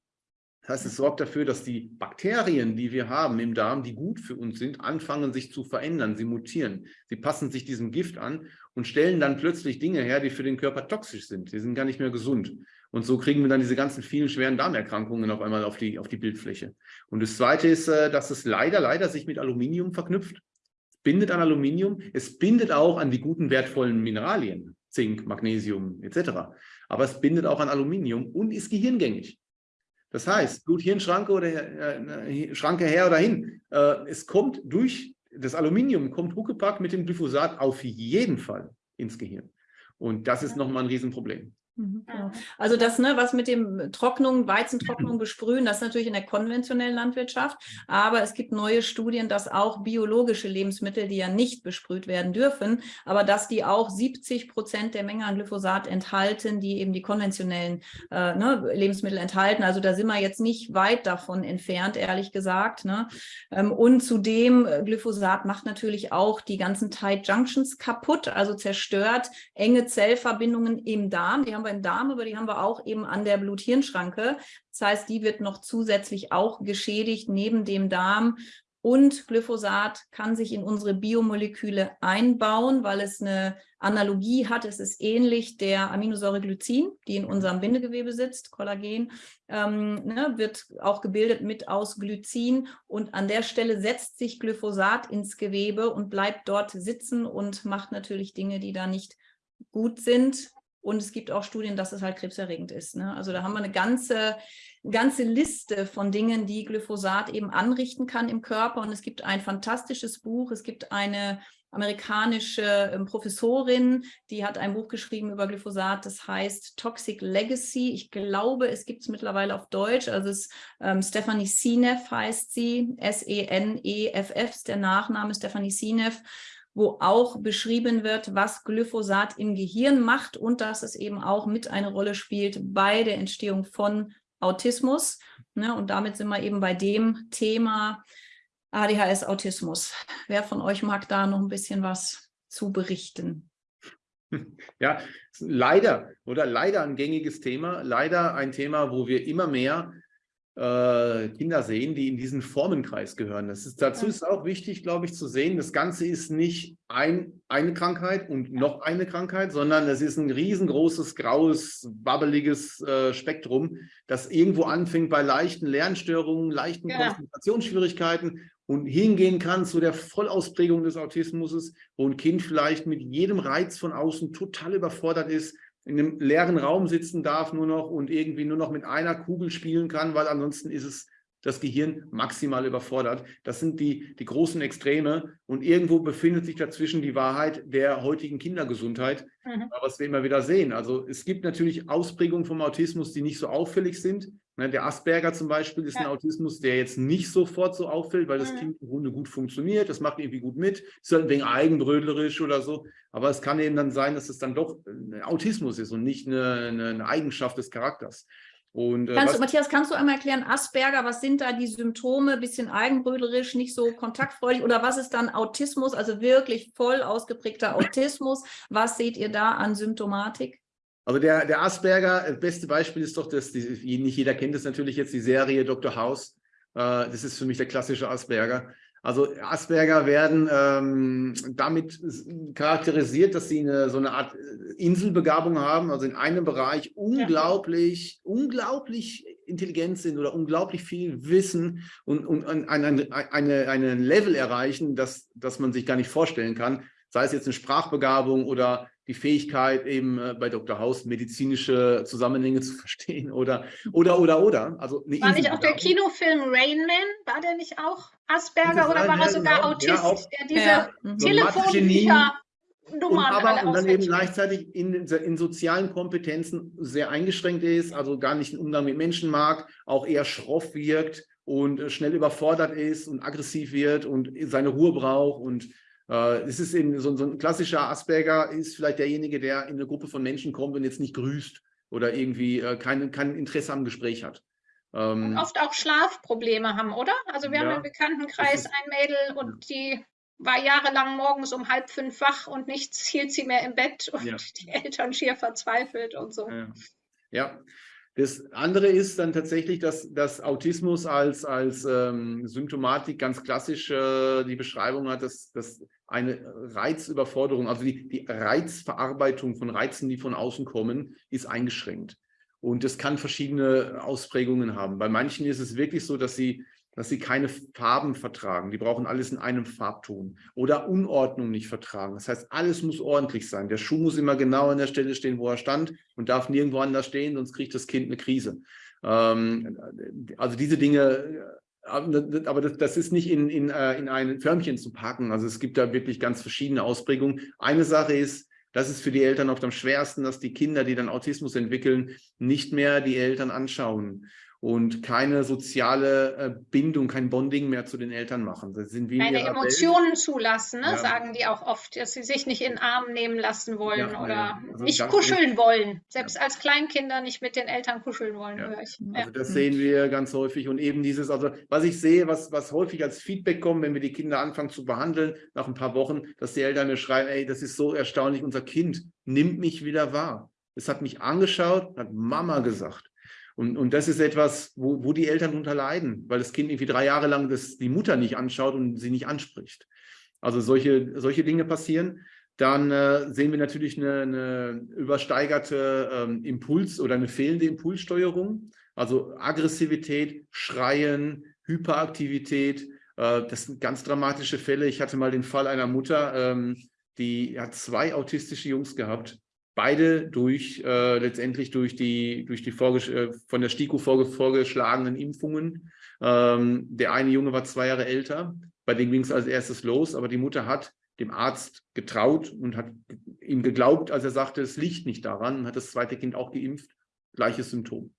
Speaker 3: Das heißt, es sorgt dafür, dass die Bakterien, die wir haben im Darm, die gut für uns sind, anfangen sich zu verändern. Sie mutieren. Sie passen sich diesem Gift an und stellen dann plötzlich Dinge her, die für den Körper toxisch sind. Die sind gar nicht mehr gesund. Und so kriegen wir dann diese ganzen vielen schweren Darmerkrankungen auf einmal auf die, auf die Bildfläche. Und das Zweite ist, äh, dass es leider, leider sich mit Aluminium verknüpft. Bindet an Aluminium. Es bindet auch an die guten, wertvollen Mineralien, Zink, Magnesium etc. Aber es bindet auch an Aluminium und ist gehirngängig. Das heißt, Blut-Hirn-Schranke oder äh, Schranke her oder hin. Äh, es kommt durch das Aluminium, kommt Huckepack mit dem Glyphosat auf jeden Fall ins Gehirn. Und das ist nochmal ein Riesenproblem.
Speaker 1: Mhm, genau. Also das, ne, was mit dem Trocknung, Weizentrocknung besprühen, das ist natürlich in der konventionellen Landwirtschaft, aber es gibt neue Studien, dass auch biologische Lebensmittel, die ja nicht besprüht werden dürfen, aber dass die auch 70 Prozent der Menge an Glyphosat enthalten, die eben die konventionellen äh, ne, Lebensmittel enthalten. Also da sind wir jetzt nicht weit davon entfernt, ehrlich gesagt. Ne? Ähm, und zudem, äh, Glyphosat macht natürlich auch die ganzen Tight Junctions kaputt, also zerstört enge Zellverbindungen im Darm. Die haben wir im Darm, aber die haben wir auch eben an der Blut-Hirn-Schranke. Das heißt, die wird noch zusätzlich auch geschädigt neben dem Darm. Und Glyphosat kann sich in unsere Biomoleküle einbauen, weil es eine Analogie hat. Es ist ähnlich der Aminosäure Glycin, die in unserem Bindegewebe sitzt, Kollagen, ähm, ne, wird auch gebildet mit aus Glycin. Und an der Stelle setzt sich Glyphosat ins Gewebe und bleibt dort sitzen und macht natürlich Dinge, die da nicht gut sind. Und es gibt auch Studien, dass es halt krebserregend ist. Ne? Also da haben wir eine ganze, ganze Liste von Dingen, die Glyphosat eben anrichten kann im Körper. Und es gibt ein fantastisches Buch. Es gibt eine amerikanische ähm, Professorin, die hat ein Buch geschrieben über Glyphosat, das heißt Toxic Legacy. Ich glaube, es gibt es mittlerweile auf Deutsch. Also es ähm, Stephanie Sineff heißt sie, S-E-N-E-F-F ist der Nachname, Stephanie Sineff wo auch beschrieben wird, was Glyphosat im Gehirn macht und dass es eben auch mit eine Rolle spielt bei der Entstehung von Autismus. Ne? Und damit sind wir eben bei dem Thema ADHS-Autismus. Wer von euch mag da noch ein bisschen was zu berichten?
Speaker 3: Ja, leider oder leider ein gängiges Thema, leider ein Thema, wo wir immer mehr äh, Kinder sehen, die in diesen Formenkreis gehören. Das ist, dazu ist auch wichtig, glaube ich, zu sehen, das Ganze ist nicht ein, eine Krankheit und noch eine Krankheit, sondern es ist ein riesengroßes, graues, wabbeliges äh, Spektrum, das irgendwo anfängt bei leichten Lernstörungen, leichten
Speaker 2: Ja.
Speaker 3: Konzentrationsschwierigkeiten und hingehen kann zu der Vollausprägung des Autismus, wo ein Kind vielleicht mit jedem Reiz von außen total überfordert ist, in einem leeren Raum sitzen darf nur noch und irgendwie nur noch mit einer Kugel spielen kann, weil ansonsten ist es das Gehirn maximal überfordert. Das sind die, die großen Extreme und irgendwo befindet sich dazwischen die Wahrheit der heutigen Kindergesundheit,
Speaker 2: Mhm.
Speaker 3: was wir immer wieder sehen. Also es gibt natürlich Ausprägungen vom Autismus, die nicht so auffällig sind. Ne, Der Asperger zum Beispiel ist ein
Speaker 2: Ja.
Speaker 3: Autismus, der jetzt nicht sofort so auffällt, weil das
Speaker 2: Mhm.
Speaker 3: Kind im Grunde gut funktioniert, das macht irgendwie gut mit, ist halt ein wenig eigenbrötlerisch oder so. Aber es kann eben dann sein, dass es dann doch ein Autismus ist und nicht eine, eine, eine Eigenschaft des Charakters. Und, äh,
Speaker 1: Kannst du, Matthias, kannst du einmal erklären, Asperger, was sind da die Symptome? Bisschen eigenbröderisch, nicht so kontaktfreudig oder was ist dann Autismus, also wirklich voll ausgeprägter Autismus? Was seht ihr da an Symptomatik?
Speaker 3: Also der, der Asperger, das beste Beispiel ist doch, dass die, nicht jeder kennt es natürlich jetzt, die Serie Dr. House. Äh, das ist für mich der klassische Asperger. Also Asperger werden ähm, damit charakterisiert, dass sie eine, so eine Art äh, Inselbegabung haben, also in einem Bereich unglaublich, unglaublich intelligent sind oder unglaublich viel wissen und, und ein, ein, ein, eine, einen Level erreichen, das, das man sich gar nicht vorstellen kann. Sei es jetzt eine Sprachbegabung oder die Fähigkeit, eben äh, bei Dr. House medizinische Zusammenhänge zu verstehen oder, oder, oder, oder. Also eine
Speaker 2: War nicht auch der. Kinofilm Rain Man? War der nicht auch Asperger oder war er sogar
Speaker 3: genau.
Speaker 2: Autist,
Speaker 3: Ja, auch-
Speaker 2: der diese
Speaker 1: Ja.
Speaker 2: Telefonbücher-Nummern
Speaker 3: und, aber, und dann eben gleichzeitig in, in sozialen Kompetenzen sehr eingeschränkt ist, also gar nicht den Umgang mit Menschen mag, auch eher schroff wirkt und äh, schnell überfordert ist und aggressiv wird und seine Ruhe braucht. Und es ist eben so, so ein klassischer Asperger, ist vielleicht derjenige, der in eine Gruppe von Menschen kommt und jetzt nicht grüßt oder irgendwie äh, kein, kein Interesse am Gespräch hat. Ähm,
Speaker 2: und oft auch Schlafprobleme haben, oder? Also wir
Speaker 3: Ja,
Speaker 2: haben im Bekanntenkreis ein Mädel und die war jahrelang morgens um halb fünf wach und nichts hielt sie mehr im Bett und
Speaker 3: Ja.
Speaker 2: die Eltern schier verzweifelt und so.
Speaker 3: Ja. ja. Das andere ist dann tatsächlich, dass, dass Autismus als, als ähm, Symptomatik ganz klassisch äh, die Beschreibung hat, dass, dass eine Reizüberforderung, also die, die Reizverarbeitung von Reizen, die von außen kommen, ist eingeschränkt. Und das kann verschiedene Ausprägungen haben. Bei manchen ist es wirklich so, dass sie, dass sie keine Farben vertragen. Die brauchen alles in einem Farbton oder Unordnung nicht vertragen. Das heißt, alles muss ordentlich sein. Der Schuh muss immer genau an der Stelle stehen, wo er stand und darf nirgendwo anders stehen, sonst kriegt das Kind eine Krise. Ähm, also diese Dinge, äh, aber das, das ist nicht in, in, äh, in ein Förmchen zu packen. Also es gibt da wirklich ganz verschiedene Ausprägungen. Eine Sache ist, das ist für die Eltern oft am schwersten, dass die Kinder, die dann Autismus entwickeln, nicht mehr die Eltern anschauen und keine soziale äh, Bindung, kein Bonding mehr zu den Eltern machen. Das sind wie in
Speaker 2: Keine
Speaker 3: ihrer Welt.
Speaker 2: Emotionen zulassen, ne?
Speaker 3: Ja.
Speaker 2: sagen die auch oft, dass sie sich nicht in den Arm nehmen lassen wollen
Speaker 3: Ja,
Speaker 2: oder
Speaker 3: ja. Also
Speaker 2: nicht kuscheln wollen. Selbst als Kleinkinder nicht mit den Eltern kuscheln wollen,
Speaker 3: Ja.
Speaker 2: höre ich.
Speaker 3: Also
Speaker 2: Ja.
Speaker 3: das sehen wir ganz häufig und eben dieses, also was ich sehe, was, was häufig als Feedback kommt, wenn wir die Kinder anfangen zu behandeln, nach ein paar Wochen, dass die Eltern mir schreiben, ey, das ist so erstaunlich, unser Kind nimmt mich wieder wahr. Es hat mich angeschaut, hat Mama gesagt. Und, und das ist etwas, wo, wo die Eltern darunter leiden, weil das Kind irgendwie drei Jahre lang das, die Mutter nicht anschaut und sie nicht anspricht. Also solche, solche Dinge passieren. Dann äh, sehen wir natürlich eine, eine übersteigerte ähm, Impuls- oder eine fehlende Impulssteuerung. Also Aggressivität, Schreien, Hyperaktivität. Äh, das sind ganz dramatische Fälle. Ich hatte mal den Fall einer Mutter, ähm, die hat zwei autistische Jungs gehabt. Beide durch äh, letztendlich durch die, durch die äh, von der STIKO vorge vorgeschlagenen Impfungen. Ähm, der eine Junge war zwei Jahre älter, bei dem ging es als erstes los, aber die Mutter hat dem Arzt getraut und hat ihm geglaubt, als er sagte, es liegt nicht daran, und hat das zweite Kind auch geimpft, gleiches Symptom.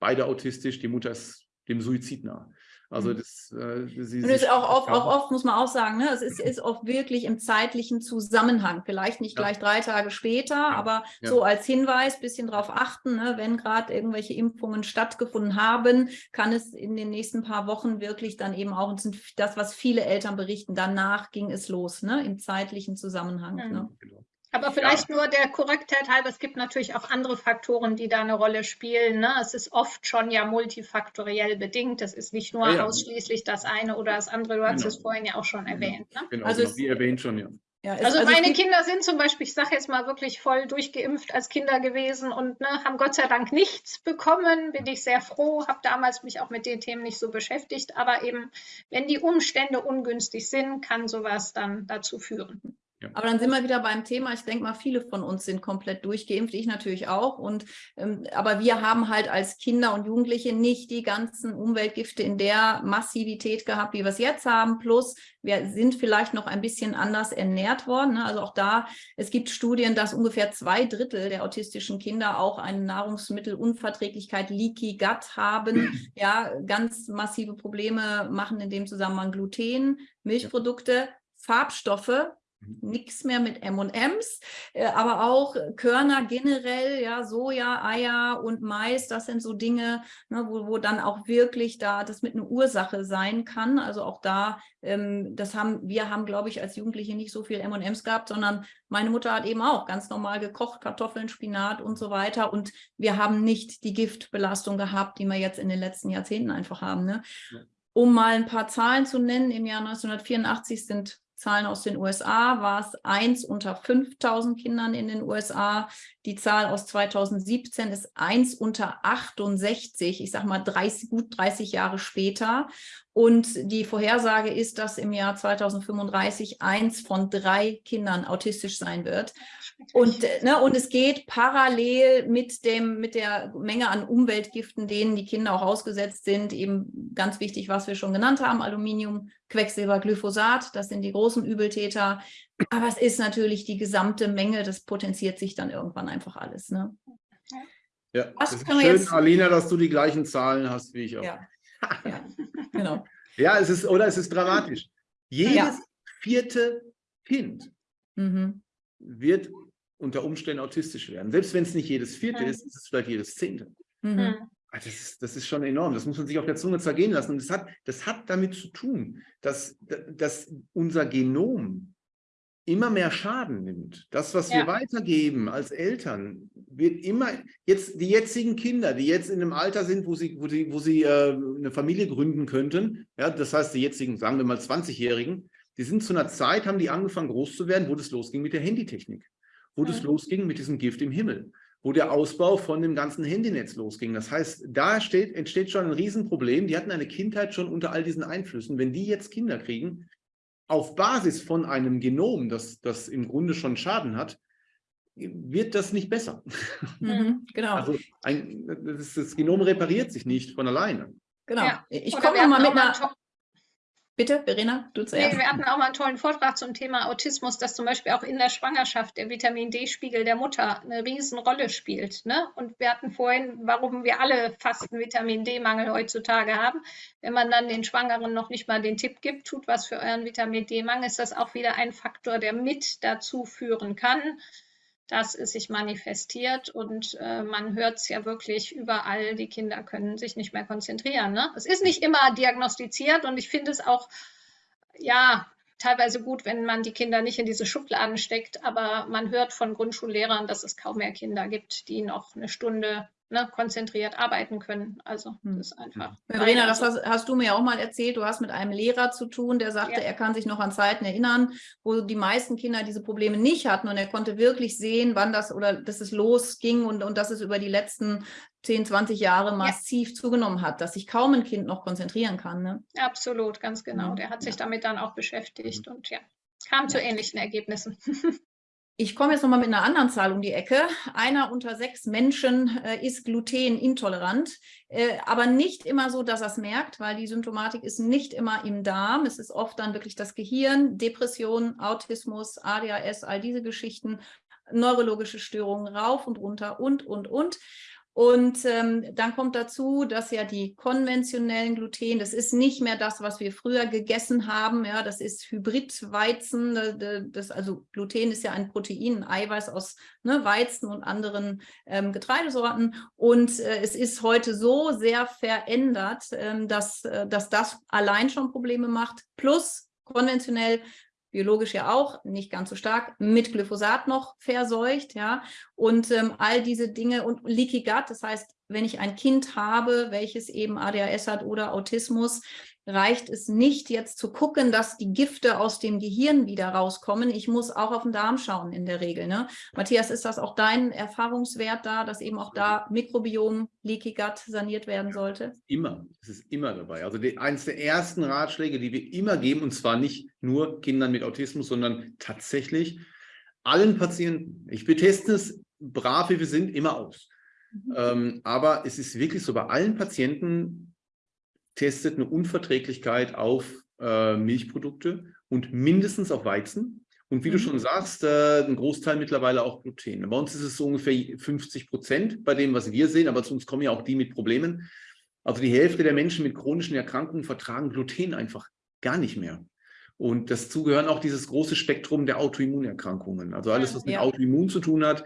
Speaker 3: Beide autistisch, die Mutter ist dem Suizid nah. Also
Speaker 1: Mhm.
Speaker 3: das, äh, sie,
Speaker 1: Und es ist auch oft,
Speaker 3: ja.
Speaker 1: auch oft, muss man auch sagen, ne, es ist, ist oft wirklich im zeitlichen Zusammenhang. Vielleicht nicht
Speaker 3: Ja.
Speaker 1: gleich drei Tage später, aber
Speaker 3: ja.
Speaker 1: so als Hinweis, bisschen darauf achten, ne, wenn gerade irgendwelche Impfungen stattgefunden haben, kann es in den nächsten paar Wochen wirklich dann eben auch, und das sind das, was viele Eltern berichten, danach ging es los, ne, im zeitlichen Zusammenhang.
Speaker 2: Mhm.
Speaker 1: Ne?
Speaker 3: Genau.
Speaker 2: Aber vielleicht ja. nur der Korrektheit halber, es gibt natürlich auch andere Faktoren, die da eine Rolle spielen. Ne? Es ist oft schon ja multifaktoriell bedingt. Es ist nicht nur ja, ja. ausschließlich das eine oder das andere. Du hast genau. es vorhin ja auch schon genau. erwähnt. Ne?
Speaker 3: Genau, also genau. wie erwähnt schon, ja.
Speaker 2: Ja, also, also, meine Kinder sind zum Beispiel, ich sage jetzt mal wirklich voll durchgeimpft als Kinder gewesen und ne, haben Gott sei Dank nichts bekommen. Bin ich sehr froh, habe damals mich auch mit den Themen nicht so beschäftigt. Aber eben, wenn die Umstände ungünstig sind, kann sowas dann dazu führen.
Speaker 1: Ja. Aber dann sind wir wieder beim Thema. Ich denke mal, viele von uns sind komplett durchgeimpft, ich natürlich auch. Und, ähm, aber wir haben halt als Kinder und Jugendliche nicht die ganzen Umweltgifte in der Massivität gehabt, wie wir es jetzt haben. Plus, wir sind vielleicht noch ein bisschen anders ernährt worden. Ne? Also auch da, es gibt Studien, dass ungefähr zwei Drittel der autistischen Kinder auch eine Nahrungsmittelunverträglichkeit, Leaky Gut haben. ja, ganz massive Probleme machen in dem Zusammenhang Gluten, Milchprodukte, Farbstoffe, nichts mehr mit M&Ms, äh, aber auch Körner generell, ja, Soja, Eier und Mais, das sind so Dinge, ne, wo, wo dann auch wirklich da das mit einer Ursache sein kann. Also auch da, ähm, das haben, wir haben, glaube ich, als Jugendliche nicht so viel M&Ms gehabt, sondern meine Mutter hat eben auch ganz normal gekocht, Kartoffeln, Spinat und so weiter. Und wir haben nicht die Giftbelastung gehabt, die wir jetzt in den letzten Jahrzehnten einfach haben. Ne? Ja. Um mal ein paar Zahlen zu nennen, im Jahr 1984 sind Zahlen aus den USA war es eins unter 5000 Kindern in den USA. Die Zahl aus 2017 ist eins unter 68, ich sage mal 30, gut 30 Jahre später. Und die Vorhersage ist, dass im Jahr 2035 eins von drei Kindern autistisch sein wird. Und, ne, und es geht parallel mit, dem, mit der Menge an Umweltgiften, denen die Kinder auch ausgesetzt sind. Eben ganz wichtig, was wir schon genannt haben, Aluminium, Quecksilber, Glyphosat, das sind die großen Übeltäter. Aber es ist natürlich die gesamte Menge, das potenziert sich dann irgendwann einfach alles. Ne?
Speaker 3: Ja, was ist schön, jetzt... Alina, dass du die gleichen Zahlen hast wie ich auch.
Speaker 1: Ja, ja genau.
Speaker 3: ja, es ist, oder es ist dramatisch. Jedes ja. vierte Kind mhm. wird unter Umständen autistisch werden. Selbst wenn es nicht jedes vierte mhm. ist, ist es vielleicht jedes zehnte. Mhm. Ah, das ist, das ist schon enorm. Das muss man sich auf der Zunge zergehen lassen. Und das hat, das hat damit zu tun, dass, dass unser Genom immer mehr Schaden nimmt. Das, was ja. wir weitergeben als Eltern, wird immer, jetzt die jetzigen Kinder, die jetzt in einem Alter sind, wo sie, wo sie, wo sie äh, eine Familie gründen könnten, ja, das heißt, die jetzigen, sagen wir mal 20-Jährigen, die sind zu einer Zeit, haben die angefangen groß zu werden, wo das losging mit der Handytechnik wo das losging mit diesem Gift im Himmel, wo der Ausbau von dem ganzen Handynetz losging. Das heißt, da steht, entsteht schon ein Riesenproblem. Die hatten eine Kindheit schon unter all diesen Einflüssen. Wenn die jetzt Kinder kriegen, auf Basis von einem Genom, das, das im Grunde schon Schaden hat, wird das nicht besser. Mhm, genau. Also ein, das, das, Genom repariert sich nicht von alleine.
Speaker 1: Genau. Ja. Ich komme mal mit einer Bitte, Verena, du zuerst.
Speaker 2: Nee, wir hatten auch mal einen tollen Vortrag zum Thema Autismus, dass zum Beispiel auch in der Schwangerschaft der Vitamin D-Spiegel der Mutter eine Riesenrolle spielt. Ne? Und wir hatten vorhin, warum wir alle fast einen Vitamin D-Mangel heutzutage haben. Wenn man dann den Schwangeren noch nicht mal den Tipp gibt, tut was für euren Vitamin D-Mangel, ist das auch wieder ein Faktor, der mit dazu führen kann, dass es sich manifestiert und äh, man hört es ja wirklich überall, die Kinder können sich nicht mehr konzentrieren. Ne? Es ist nicht immer diagnostiziert und ich finde es auch, ja, teilweise gut, wenn man die Kinder nicht in diese Schubladen steckt, aber man hört von Grundschullehrern, dass es kaum mehr Kinder gibt, die noch eine Stunde ne, konzentriert arbeiten können. Also hm. das ist einfach.
Speaker 1: Verena, das hast, hast, du mir auch mal erzählt, du hast mit einem Lehrer zu tun, der sagte, ja. er kann sich noch an Zeiten erinnern, wo die meisten Kinder diese Probleme nicht hatten und er konnte wirklich sehen, wann das oder dass es losging und, und dass es über die letzten 10, 20 Jahre massiv ja. zugenommen hat, dass sich kaum ein Kind noch konzentrieren kann. Ne?
Speaker 2: Absolut, ganz genau. Der hat sich ja. damit dann auch beschäftigt und ja, kam zu ähnlichen Ergebnissen.
Speaker 1: Ich komme jetzt nochmal mit einer anderen Zahl um die Ecke. Einer unter sechs Menschen äh, ist glutenintolerant, äh, aber nicht immer so, dass er es merkt, weil die Symptomatik ist nicht immer im Darm. Es ist oft dann wirklich das Gehirn, Depression, Autismus, ADHS, all diese Geschichten, neurologische Störungen rauf und runter und, und, und. Und ähm, dann kommt dazu, dass ja die konventionellen Gluten, das ist nicht mehr das, was wir früher gegessen haben. Ja, das ist Hybridweizen. Das, also Gluten ist ja ein Protein, ein Eiweiß aus ne, Weizen und anderen ähm, Getreidesorten. Und äh, es ist heute so sehr verändert, ähm, dass, äh, dass das allein schon Probleme macht. Plus konventionell biologisch ja auch, nicht ganz so stark, mit Glyphosat noch verseucht, ja, und ähm, all diese Dinge und Leaky Gut, das heißt, wenn ich ein Kind habe, welches eben ADHS hat oder Autismus, reicht es nicht, jetzt zu gucken, dass die Gifte aus dem Gehirn wieder rauskommen. Ich muss auch auf den Darm schauen in der Regel. Ne? Matthias, ist das auch dein Erfahrungswert da, dass eben auch da Mikrobiom, Leaky Gut saniert werden sollte?
Speaker 3: Immer, es ist immer dabei. Also die, eines der ersten Ratschläge, die wir immer geben, und zwar nicht nur Kindern mit Autismus, sondern tatsächlich allen Patienten. Ich beteste es brav, wie wir sind, immer aus. Mhm. Ähm, aber es ist wirklich so, bei allen Patienten testet eine Unverträglichkeit auf äh, Milchprodukte und mindestens auf Weizen. Und wie du mhm. schon sagst, äh, ein Großteil mittlerweile auch Gluten. Bei uns ist es so ungefähr 50 Prozent bei dem, was wir sehen, aber zu uns kommen ja auch die mit Problemen. Also die Hälfte der Menschen mit chronischen Erkrankungen vertragen Gluten einfach gar nicht mehr. Und dazu gehören auch dieses große Spektrum der Autoimmunerkrankungen. Also alles, was mit ja. Autoimmun zu tun hat,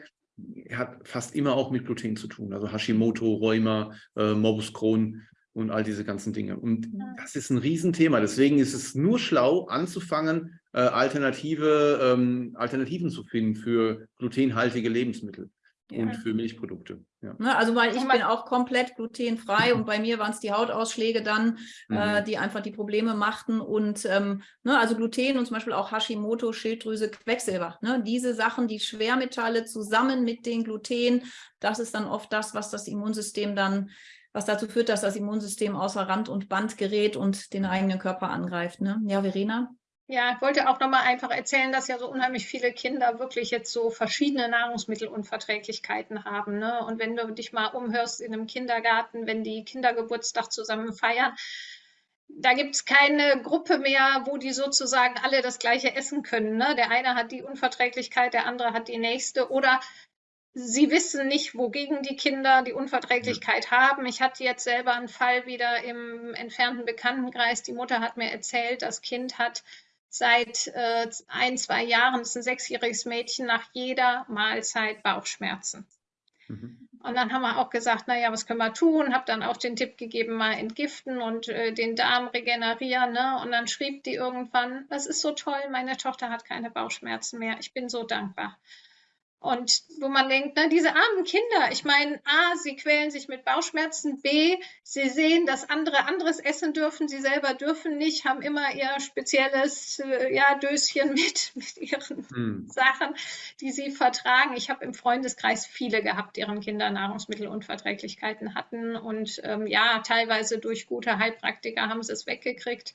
Speaker 3: hat fast immer auch mit Gluten zu tun. Also Hashimoto, Rheuma, äh, Morbus Crohn, und all diese ganzen Dinge. Und das ist ein Riesenthema. Deswegen ist es nur schlau, anzufangen, äh, alternative ähm, Alternativen zu finden für glutenhaltige Lebensmittel. Ja. und für Milchprodukte.
Speaker 1: Ja. Ne, also weil ich bin auch komplett glutenfrei und bei mir waren es die Hautausschläge dann, äh, mhm. äh, die einfach die Probleme machten und ähm, ne, also Gluten und zum Beispiel auch Hashimoto, Schilddrüse, Quecksilber. Ne, diese Sachen, die Schwermetalle zusammen mit den Gluten, das ist dann oft das, was das Immunsystem dann was dazu führt, dass das Immunsystem außer Rand und Band gerät und den eigenen Körper angreift. Ne? Ja, Verena?
Speaker 2: Ja, ich wollte auch nochmal einfach erzählen, dass ja so unheimlich viele Kinder wirklich jetzt so verschiedene Nahrungsmittelunverträglichkeiten haben. Ne? Und wenn du dich mal umhörst in einem Kindergarten, wenn die Kindergeburtstag zusammen feiern, da gibt es keine Gruppe mehr, wo die sozusagen alle das gleiche essen können. Ne? Der eine hat die Unverträglichkeit, der andere hat die nächste. Oder Sie wissen nicht, wogegen die Kinder die Unverträglichkeit haben. Ich hatte jetzt selber einen Fall wieder im entfernten Bekanntenkreis. Die Mutter hat mir erzählt, das Kind hat seit äh, ein, zwei Jahren, das ist ein sechsjähriges Mädchen, nach jeder Mahlzeit Bauchschmerzen. Mhm. Und dann haben wir auch gesagt, naja, was können wir tun? Habe dann auch den Tipp gegeben, mal entgiften und äh, den Darm regenerieren. Ne? Und dann schrieb die irgendwann, das ist so toll, meine Tochter hat keine Bauchschmerzen mehr. Ich bin so dankbar. Und wo man denkt, na, diese armen Kinder, ich meine, A, sie quälen sich mit Bauchschmerzen, B, sie sehen, dass andere anderes essen dürfen, sie selber dürfen nicht, haben immer ihr spezielles äh, ja, Döschen mit, mit ihren hm. Sachen, die sie vertragen. Ich habe im Freundeskreis viele gehabt, deren Kinder Nahrungsmittelunverträglichkeiten hatten und ähm, ja, teilweise durch gute Heilpraktiker haben sie es weggekriegt.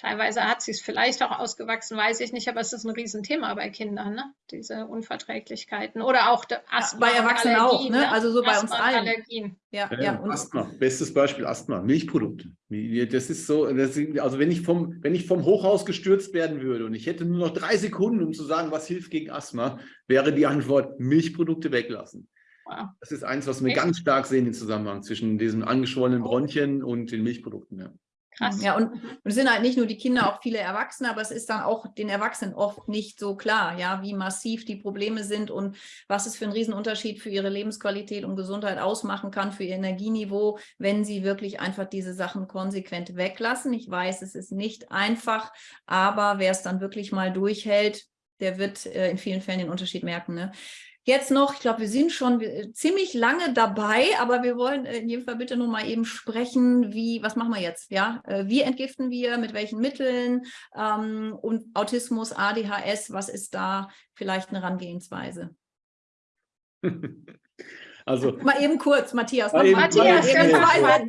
Speaker 2: Teilweise hat sie es vielleicht auch ausgewachsen, weiß ich nicht, aber es ist ein Riesenthema bei Kindern, ne? diese Unverträglichkeiten. Oder auch
Speaker 1: Asthma. Ja, bei Erwachsenen Allergien, auch, ne? ne? also so bei uns allen. Allergien.
Speaker 3: Ja, ja, ja Asthma, bestes Beispiel Asthma, Milchprodukte. Das ist so, das ist, also wenn ich, vom, wenn ich vom Hochhaus gestürzt werden würde und ich hätte nur noch drei Sekunden, um zu sagen, was hilft gegen Asthma, wäre die Antwort Milchprodukte weglassen. Wow. Das ist eins, was wir Echt? ganz stark sehen, den Zusammenhang zwischen diesen angeschwollenen Bronchien und den Milchprodukten. Ja.
Speaker 1: Krass. Ja, und, und es sind halt nicht nur die Kinder, auch viele Erwachsene, aber es ist dann auch den Erwachsenen oft nicht so klar, ja, wie massiv die Probleme sind und was es für einen Riesenunterschied für ihre Lebensqualität und Gesundheit ausmachen kann, für ihr Energieniveau, wenn sie wirklich einfach diese Sachen konsequent weglassen. Ich weiß, es ist nicht einfach, aber wer es dann wirklich mal durchhält, der wird äh, in vielen Fällen den Unterschied merken. Ne? Jetzt noch, ich glaube, wir sind schon äh, ziemlich lange dabei, aber wir wollen äh, in jedem Fall bitte nur mal eben sprechen, wie, was machen wir jetzt? Ja, äh, wie entgiften wir, mit welchen Mitteln ähm, und Autismus, ADHS, was ist da vielleicht eine Herangehensweise? Also, mal eben kurz, Matthias. Mal eben, Matthias,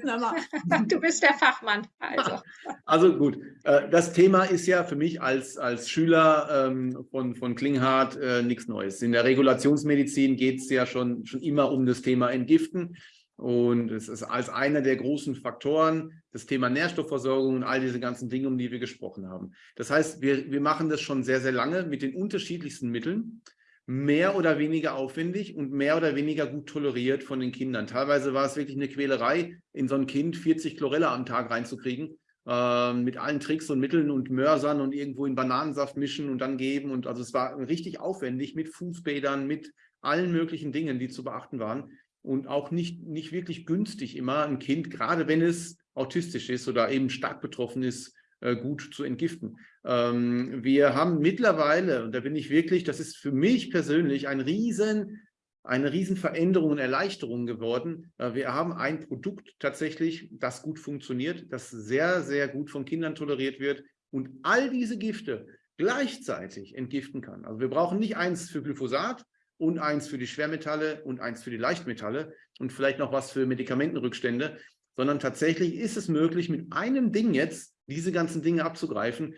Speaker 2: mal du bist der Fachmann.
Speaker 3: Also, also gut, äh, das Thema ist ja für mich als, als Schüler ähm, von, von Klinghardt äh, nichts Neues. In der Regulationsmedizin geht es ja schon, schon immer um das Thema Entgiften. Und es ist als einer der großen Faktoren das Thema Nährstoffversorgung und all diese ganzen Dinge, um die wir gesprochen haben. Das heißt, wir, wir machen das schon sehr, sehr lange mit den unterschiedlichsten Mitteln mehr oder weniger aufwendig und mehr oder weniger gut toleriert von den Kindern. Teilweise war es wirklich eine Quälerei, in so ein Kind 40 Chlorella am Tag reinzukriegen, äh, mit allen Tricks und Mitteln und Mörsern und irgendwo in Bananensaft mischen und dann geben. Und also es war richtig aufwendig mit Fußbädern, mit allen möglichen Dingen, die zu beachten waren. Und auch nicht, nicht wirklich günstig immer ein Kind, gerade wenn es autistisch ist oder eben stark betroffen ist, äh, gut zu entgiften. Ähm, wir haben mittlerweile, und da bin ich wirklich, das ist für mich persönlich ein riesen, eine riesen Veränderung und Erleichterung geworden. Äh, wir haben ein Produkt tatsächlich, das gut funktioniert, das sehr, sehr gut von Kindern toleriert wird und all diese Gifte gleichzeitig entgiften kann. Also wir brauchen nicht eins für Glyphosat und eins für die Schwermetalle und eins für die Leichtmetalle und vielleicht noch was für Medikamentenrückstände, sondern tatsächlich ist es möglich, mit einem Ding jetzt diese ganzen Dinge abzugreifen.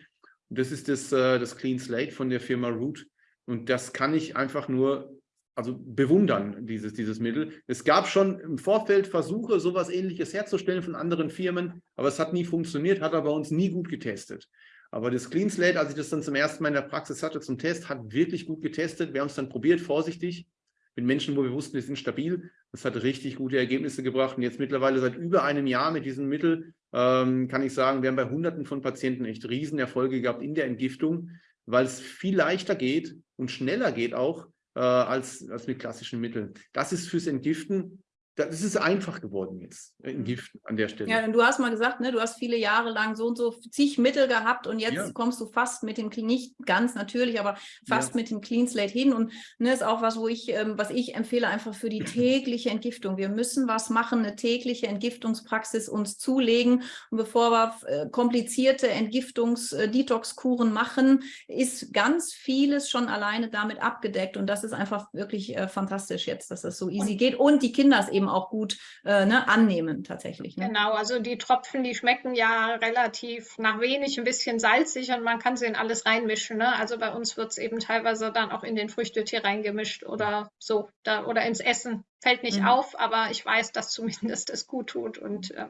Speaker 3: Das ist das, äh, das Clean Slate von der Firma Root. Und das kann ich einfach nur also bewundern, dieses, dieses Mittel. Es gab schon im Vorfeld Versuche, sowas ähnliches herzustellen von anderen Firmen, aber es hat nie funktioniert, hat aber uns nie gut getestet. Aber das Clean Slate, als ich das dann zum ersten Mal in der Praxis hatte zum Test, hat wirklich gut getestet. Wir haben es dann probiert, vorsichtig, mit Menschen, wo wir wussten, die sind stabil. Das hat richtig gute Ergebnisse gebracht. Und jetzt mittlerweile seit über einem Jahr mit diesem Mittel ähm, kann ich sagen, wir haben bei Hunderten von Patienten echt Riesenerfolge gehabt in der Entgiftung, weil es viel leichter geht und schneller geht auch äh, als, als mit klassischen Mitteln. Das ist fürs Entgiften das ist einfach geworden jetzt in mhm. Gift an der Stelle.
Speaker 1: Ja, und du hast mal gesagt, ne, du hast viele Jahre lang so und so zig Mittel gehabt und jetzt ja. kommst du fast mit dem, nicht ganz natürlich, aber fast ja. mit dem Clean Slate hin und ne, ist auch was, wo ich, ähm, was ich empfehle, einfach für die tägliche Entgiftung. Wir müssen was machen, eine tägliche Entgiftungspraxis uns zulegen und bevor wir äh, komplizierte Entgiftungs-Detox-Kuren machen, ist ganz vieles schon alleine damit abgedeckt und das ist einfach wirklich äh, fantastisch jetzt, dass das so easy und geht und die Kinder es eben eben auch gut äh, ne, annehmen tatsächlich.
Speaker 2: Ne? Genau, also die Tropfen, die schmecken ja relativ nach wenig, ein bisschen salzig und man kann sie in alles reinmischen. Ne? Also bei uns wird es eben teilweise dann auch in den Früchtetee reingemischt oder so da, oder ins Essen. Fällt nicht mhm. auf, aber ich weiß, dass zumindest es gut tut und äh,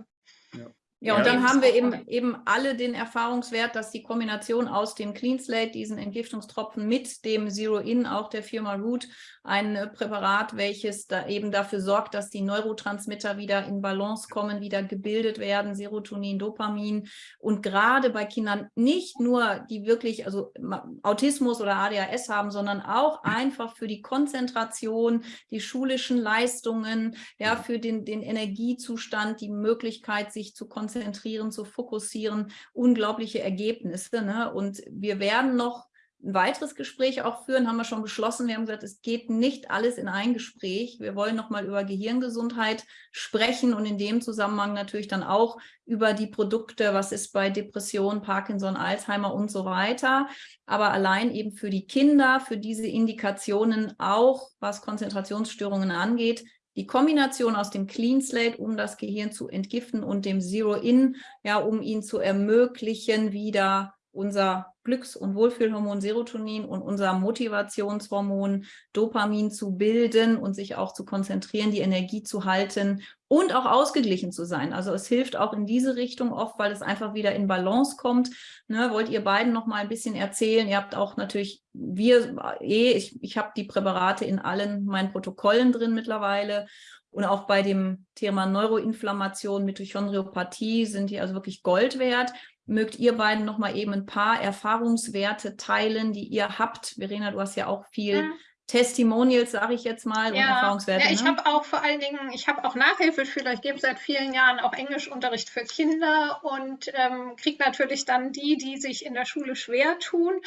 Speaker 1: ja. Ja, und dann haben wir eben, eben alle den Erfahrungswert, dass die Kombination aus dem Clean Slate, diesen Entgiftungstropfen mit dem Zero-In, auch der Firma Root, ein äh, Präparat, welches da eben dafür sorgt, dass die Neurotransmitter wieder in Balance kommen, wieder gebildet werden, Serotonin, Dopamin. Und gerade bei Kindern nicht nur, die wirklich also Autismus oder ADHS haben, sondern auch einfach für die Konzentration, die schulischen Leistungen, ja, für den, den Energiezustand, die Möglichkeit, sich zu konzentrieren konzentrieren, zu fokussieren, unglaubliche Ergebnisse. Ne? Und wir werden noch ein weiteres Gespräch auch führen, haben wir schon beschlossen. Wir haben gesagt, es geht nicht alles in ein Gespräch. Wir wollen noch mal über Gehirngesundheit sprechen und in dem Zusammenhang natürlich dann auch über die Produkte, was ist bei Depression, Parkinson, Alzheimer und so weiter. Aber allein eben für die Kinder, für diese Indikationen auch, was Konzentrationsstörungen angeht, die Kombination aus dem Clean Slate, um das Gehirn zu entgiften und dem Zero-In, ja, um ihn zu ermöglichen, wieder unser Glücks- und Wohlfühlhormon Serotonin und unser Motivationshormon Dopamin zu bilden und sich auch zu konzentrieren, die Energie zu halten und auch ausgeglichen zu sein. Also es hilft auch in diese Richtung oft, weil es einfach wieder in Balance kommt. Ne, wollt ihr beiden noch mal ein bisschen erzählen? Ihr habt auch natürlich, wir, eh, ich, ich habe die Präparate in allen meinen Protokollen drin mittlerweile und auch bei dem Thema Neuroinflammation, Mitochondriopathie sind die also wirklich Gold wert. Mögt ihr beiden noch mal eben ein paar Erfahrungswerte teilen, die ihr habt? Verena, du hast ja auch viel ja. Testimonials, sage ich jetzt mal,
Speaker 2: ja, und Erfahrungswerte. Ja, ich ne? habe auch vor allen Dingen, ich habe auch Nachhilfeschüler. Ich gebe seit vielen Jahren auch Englischunterricht für Kinder und ähm, kriege natürlich dann die, die sich in der Schule schwer tun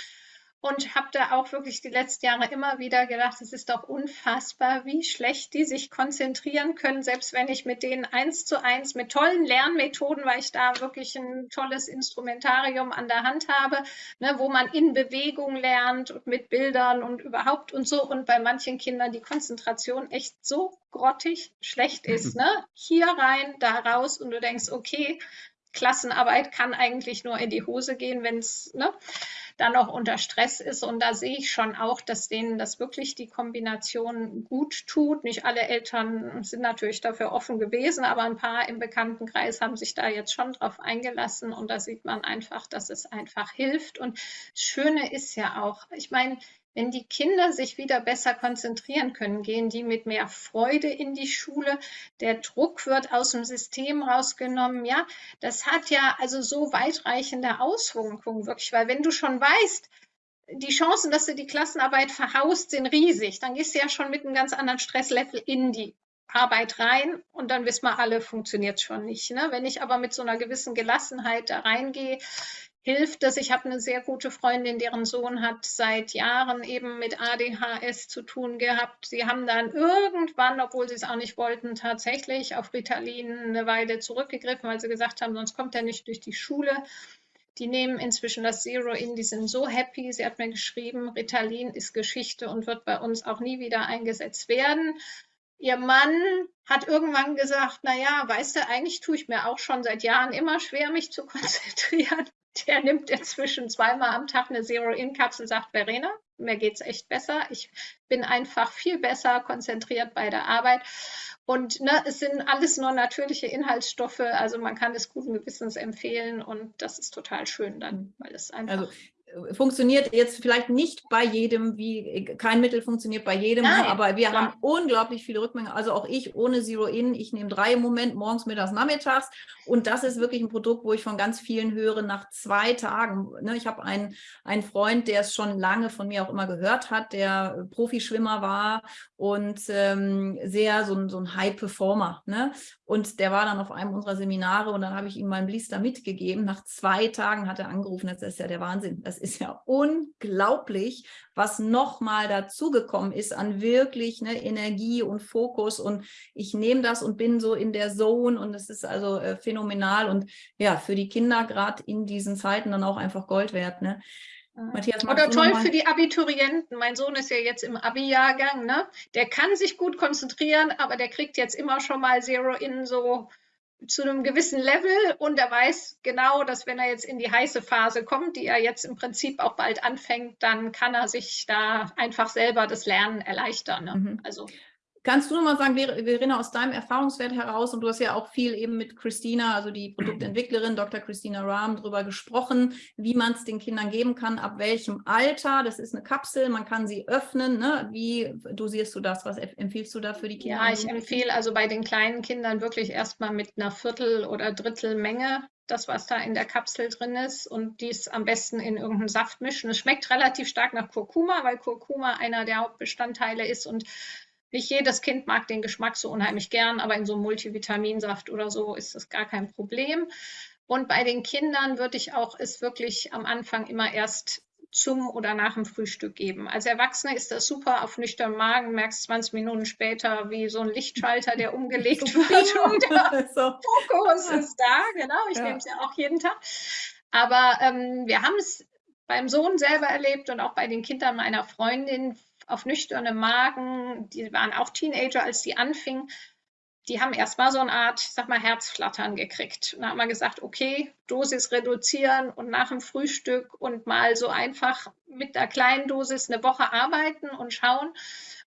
Speaker 2: und habe da auch wirklich die letzten Jahre immer wieder gedacht, es ist doch unfassbar, wie schlecht die sich konzentrieren können, selbst wenn ich mit denen eins zu eins mit tollen Lernmethoden, weil ich da wirklich ein tolles Instrumentarium an der Hand habe, ne, wo man in Bewegung lernt und mit Bildern und überhaupt und so und bei manchen Kindern die Konzentration echt so grottig schlecht ist. Ne? Hier rein, da raus und du denkst, okay, Klassenarbeit kann eigentlich nur in die Hose gehen, wenn es ne, dann noch unter Stress ist. Und da sehe ich schon auch, dass denen das wirklich die Kombination gut tut. Nicht alle Eltern sind natürlich dafür offen gewesen, aber ein paar im Bekanntenkreis haben sich da jetzt schon drauf eingelassen. Und da sieht man einfach, dass es einfach hilft. Und das Schöne ist ja auch, ich meine, wenn die Kinder sich wieder besser konzentrieren können, gehen die mit mehr Freude in die Schule. Der Druck wird aus dem System rausgenommen. Ja, das hat ja also so weitreichende Auswirkungen wirklich, weil wenn du schon weißt, die Chancen, dass du die Klassenarbeit verhaust, sind riesig. Dann gehst du ja schon mit einem ganz anderen Stresslevel in die Arbeit rein und dann wissen wir alle, funktioniert schon nicht. Ne? Wenn ich aber mit so einer gewissen Gelassenheit da reingehe, hilft es. Ich habe eine sehr gute Freundin, deren Sohn hat seit Jahren eben mit ADHS zu tun gehabt. Sie haben dann irgendwann, obwohl sie es auch nicht wollten, tatsächlich auf Ritalin eine Weile zurückgegriffen, weil sie gesagt haben, sonst kommt er nicht durch die Schule. Die nehmen inzwischen das Zero in, die sind so happy. Sie hat mir geschrieben, Ritalin ist Geschichte und wird bei uns auch nie wieder eingesetzt werden. Ihr Mann hat irgendwann gesagt, naja, weißt du, eigentlich tue ich mir auch schon seit Jahren immer schwer, mich zu konzentrieren der nimmt inzwischen zweimal am Tag eine Zero-In-Kapsel, sagt Verena, mir geht es echt besser. Ich bin einfach viel besser konzentriert bei der Arbeit. Und ne, es sind alles nur natürliche Inhaltsstoffe, also man kann es guten Gewissens empfehlen und das ist total schön dann, weil es einfach.
Speaker 1: Also funktioniert jetzt vielleicht nicht bei jedem, wie kein Mittel funktioniert bei jedem, ne, Nein, aber wir klar. haben unglaublich viele Rückmeldungen. Also auch ich ohne Zero-In, ich nehme drei im Moment, morgens, mittags, nachmittags. Und das ist wirklich ein Produkt, wo ich von ganz vielen höre, nach zwei Tagen. Ne, ich habe einen, einen Freund, der es schon lange von mir auch immer gehört hat, der Profischwimmer war und ähm, sehr so ein, so ein High-Performer. Ne? Und der war dann auf einem unserer Seminare und dann habe ich ihm meinen Blister mitgegeben. Nach zwei Tagen hat er angerufen, das ist ja der Wahnsinn. Das ist ja unglaublich, was nochmal dazugekommen ist an wirklich ne, Energie und Fokus. Und ich nehme das und bin so in der Zone und es ist also äh, phänomenal und ja, für die Kinder gerade in diesen Zeiten dann auch einfach Gold wert. Ne?
Speaker 2: Matthias, Oder toll für die Abiturienten. Mein Sohn ist ja jetzt im Abi-Jahrgang. Ne? Der kann sich gut konzentrieren, aber der kriegt jetzt immer schon mal Zero in so zu einem gewissen Level und er weiß genau, dass wenn er jetzt in die heiße Phase kommt, die er jetzt im Prinzip auch bald anfängt, dann kann er sich da einfach selber das Lernen erleichtern. Ne? Mhm.
Speaker 1: Also Kannst du noch mal sagen, Verena, aus deinem Erfahrungswert heraus, und du hast ja auch viel eben mit Christina, also die Produktentwicklerin, Dr. Christina Rahm, darüber gesprochen, wie man es den Kindern geben kann, ab welchem Alter. Das ist eine Kapsel, man kann sie öffnen. Ne? Wie dosierst du das? Was empfiehlst du da für die Kinder?
Speaker 2: Ja, ich empfehle also bei den kleinen Kindern wirklich erstmal mit einer Viertel- oder Drittelmenge das, was da in der Kapsel drin ist und dies am besten in irgendeinen Saft mischen. Es schmeckt relativ stark nach Kurkuma, weil Kurkuma einer der Hauptbestandteile ist und nicht jedes Kind mag den Geschmack so unheimlich gern, aber in so einem Multivitaminsaft oder so ist das gar kein Problem. Und bei den Kindern würde ich auch es wirklich am Anfang immer erst zum oder nach dem Frühstück geben. Als Erwachsene ist das super auf nüchternen Magen, merkst 20 Minuten später wie so ein Lichtschalter, der umgelegt wird und der Fokus ist da, genau, ich ja. nehme es ja auch jeden Tag. Aber ähm, wir haben es beim Sohn selber erlebt und auch bei den Kindern meiner Freundin, auf nüchternem Magen, die waren auch Teenager, als die anfingen, die haben erstmal so eine Art, ich sag mal, Herzflattern gekriegt. Und da haben wir gesagt, okay, Dosis reduzieren und nach dem Frühstück und mal so einfach mit der kleinen Dosis eine Woche arbeiten und schauen.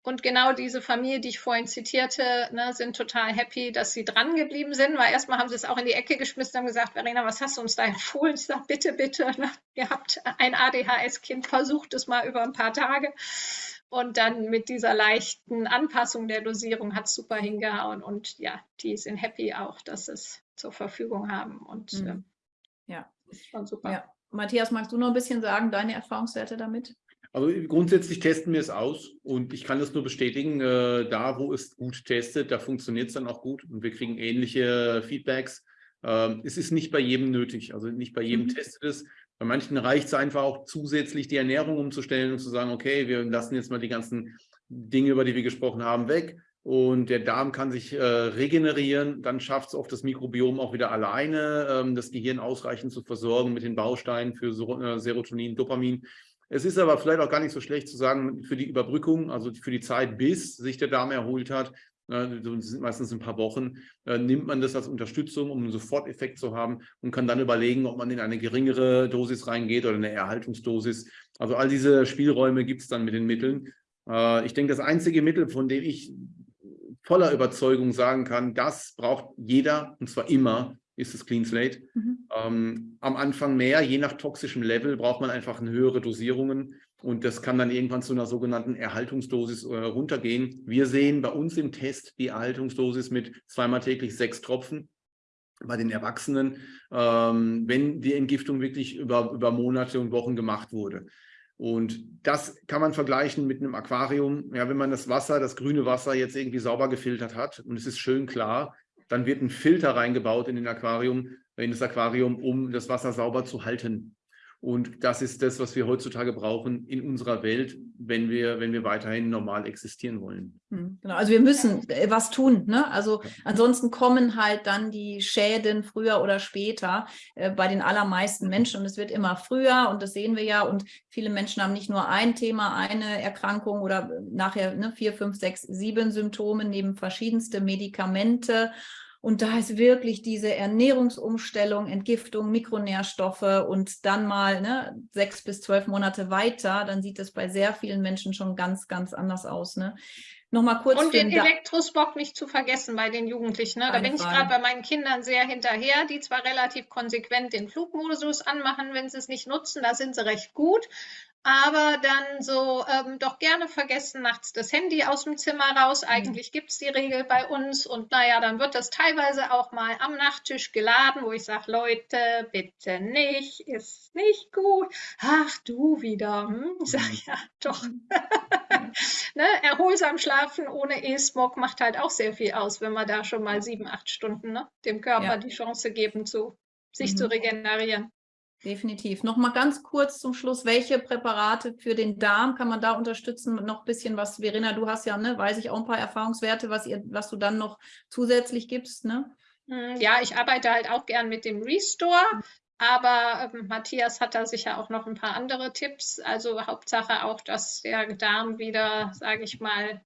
Speaker 2: Und genau diese Familie, die ich vorhin zitierte, ne, sind total happy, dass sie dran geblieben sind, weil erstmal haben sie es auch in die Ecke geschmissen und gesagt, Verena, was hast du uns da empfohlen? Ich sage, bitte, bitte, ne, ihr habt ein ADHS-Kind, versucht es mal über ein paar Tage. Und dann mit dieser leichten Anpassung der Dosierung hat es super hingehauen. Und ja, die sind happy auch, dass sie es zur Verfügung haben. Und mhm.
Speaker 1: äh, ja, ist schon super. Ja. Matthias, magst du noch ein bisschen sagen, deine Erfahrungswerte damit?
Speaker 3: Also grundsätzlich testen wir es aus und ich kann das nur bestätigen, äh, da wo es gut testet, da funktioniert es dann auch gut und wir kriegen ähnliche Feedbacks. Ähm, es ist nicht bei jedem nötig, also nicht bei jedem mhm. testet es. Bei manchen reicht es einfach auch zusätzlich die Ernährung umzustellen und zu sagen, okay, wir lassen jetzt mal die ganzen Dinge, über die wir gesprochen haben, weg und der Darm kann sich äh, regenerieren, dann schafft es oft das Mikrobiom auch wieder alleine, ähm, das Gehirn ausreichend zu versorgen mit den Bausteinen für so, äh, Serotonin, Dopamin. Es ist aber vielleicht auch gar nicht so schlecht zu sagen, für die Überbrückung, also für die Zeit, bis sich der Darm erholt hat, das sind meistens ein paar Wochen, äh, nimmt man das als Unterstützung, um einen Soforteffekt zu haben und kann dann überlegen, ob man in eine geringere Dosis reingeht oder eine Erhaltungsdosis. Also all diese Spielräume gibt es dann mit den Mitteln. Äh, ich denke, das einzige Mittel, von dem ich voller Überzeugung sagen kann, das braucht jeder und zwar immer, ist das Clean Slate. Mhm. Ähm, am Anfang mehr, je nach toxischem Level braucht man einfach höhere Dosierungen. Und das kann dann irgendwann zu einer sogenannten Erhaltungsdosis äh, runtergehen. Wir sehen bei uns im Test die Erhaltungsdosis mit zweimal täglich sechs Tropfen bei den Erwachsenen, ähm, wenn die Entgiftung wirklich über, über Monate und Wochen gemacht wurde. Und das kann man vergleichen mit einem Aquarium. Ja, wenn man das Wasser, das grüne Wasser jetzt irgendwie sauber gefiltert hat und es ist schön klar, dann wird ein Filter reingebaut in den Aquarium, in das Aquarium, um das Wasser sauber zu halten. Und das ist das, was wir heutzutage brauchen in unserer Welt, wenn wir, wenn wir weiterhin normal existieren wollen.
Speaker 1: Hm, genau, also wir müssen äh, was tun. Ne? Also ansonsten kommen halt dann die Schäden früher oder später äh, bei den allermeisten Menschen und es wird immer früher und das sehen wir ja und viele Menschen haben nicht nur ein Thema, eine Erkrankung oder nachher ne, vier, fünf, sechs, sieben Symptome neben verschiedenste Medikamente und da ist wirklich diese Ernährungsumstellung, Entgiftung, Mikronährstoffe und dann mal ne, sechs bis zwölf Monate weiter, dann sieht es bei sehr vielen Menschen schon ganz, ganz anders aus. Ne?
Speaker 2: Nochmal kurz. Und den Elektrosmog nicht zu vergessen bei den Jugendlichen. Ne? Da bin ich gerade bei meinen Kindern sehr hinterher, die zwar relativ konsequent den Flugmodus anmachen, wenn sie es nicht nutzen, da sind sie recht gut aber dann so ähm, doch gerne vergessen, nachts das Handy aus dem Zimmer raus. Mhm. Eigentlich gibt es die Regel bei uns und naja, dann wird das teilweise auch mal am Nachttisch geladen, wo ich sage, Leute, bitte nicht, ist nicht gut. Ach, du wieder. Hm? Ich sage, ja, doch. ne? Erholsam schlafen ohne E-Smog macht halt auch sehr viel aus, wenn wir da schon mal sieben, acht Stunden ne? dem Körper ja. die Chance geben, zu, sich mhm. zu regenerieren.
Speaker 1: Definitiv. Noch mal ganz kurz zum Schluss, welche Präparate für den Darm kann man da unterstützen? Noch ein bisschen was, Verena, du hast ja, ne, weiß ich auch ein paar Erfahrungswerte, was, ihr, was du dann noch zusätzlich gibst, ne?
Speaker 2: Hm, ja, ich arbeite halt auch gern mit dem Restore, aber ähm, Matthias hat da sicher auch noch ein paar andere Tipps. Also Hauptsache auch, dass der Darm wieder, sage ich mal,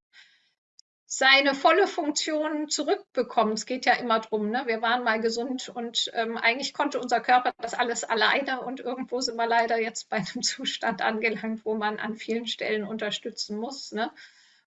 Speaker 2: seine volle Funktion zurückbekommt. Es geht ja immer darum, ne? wir waren mal gesund und ähm, eigentlich konnte unser Körper das alles alleine und irgendwo sind wir leider jetzt bei einem Zustand angelangt, wo man an vielen Stellen unterstützen muss. Ne?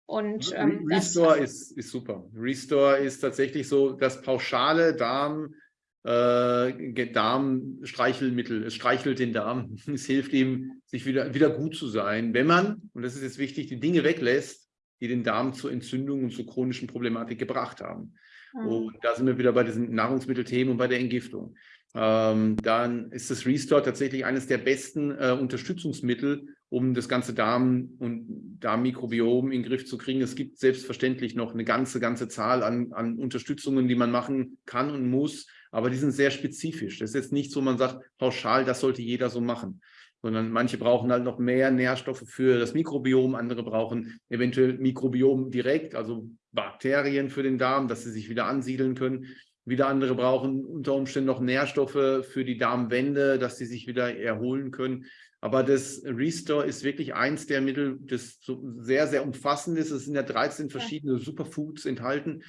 Speaker 3: Und, ähm, Restore ist, ist super. Restore ist tatsächlich so das pauschale Darm, äh, Darmstreichelmittel. Es streichelt den Darm. Es hilft ihm, sich wieder, wieder gut zu sein, wenn man, und das ist jetzt wichtig, die Dinge weglässt, die den Darm zur Entzündung und zur chronischen Problematik gebracht haben. Mhm. Und da sind wir wieder bei diesen Nahrungsmittelthemen und bei der Entgiftung. Ähm, dann ist das Restore tatsächlich eines der besten äh, Unterstützungsmittel, um das ganze Darm- und Darmmikrobiom in den Griff zu kriegen. Es gibt selbstverständlich noch eine ganze, ganze Zahl an, an Unterstützungen, die man machen kann und muss, aber die sind sehr spezifisch. Das ist jetzt nicht so, man sagt pauschal, das sollte jeder so machen sondern manche brauchen halt noch mehr Nährstoffe für das Mikrobiom, andere brauchen eventuell Mikrobiom direkt, also Bakterien für den Darm, dass sie sich wieder ansiedeln können. Wieder andere brauchen unter Umständen noch Nährstoffe für die Darmwände, dass sie sich wieder erholen können. Aber das Restore ist wirklich eins der Mittel, das so sehr, sehr umfassend ist. Es sind ja 13 verschiedene Superfoods enthalten,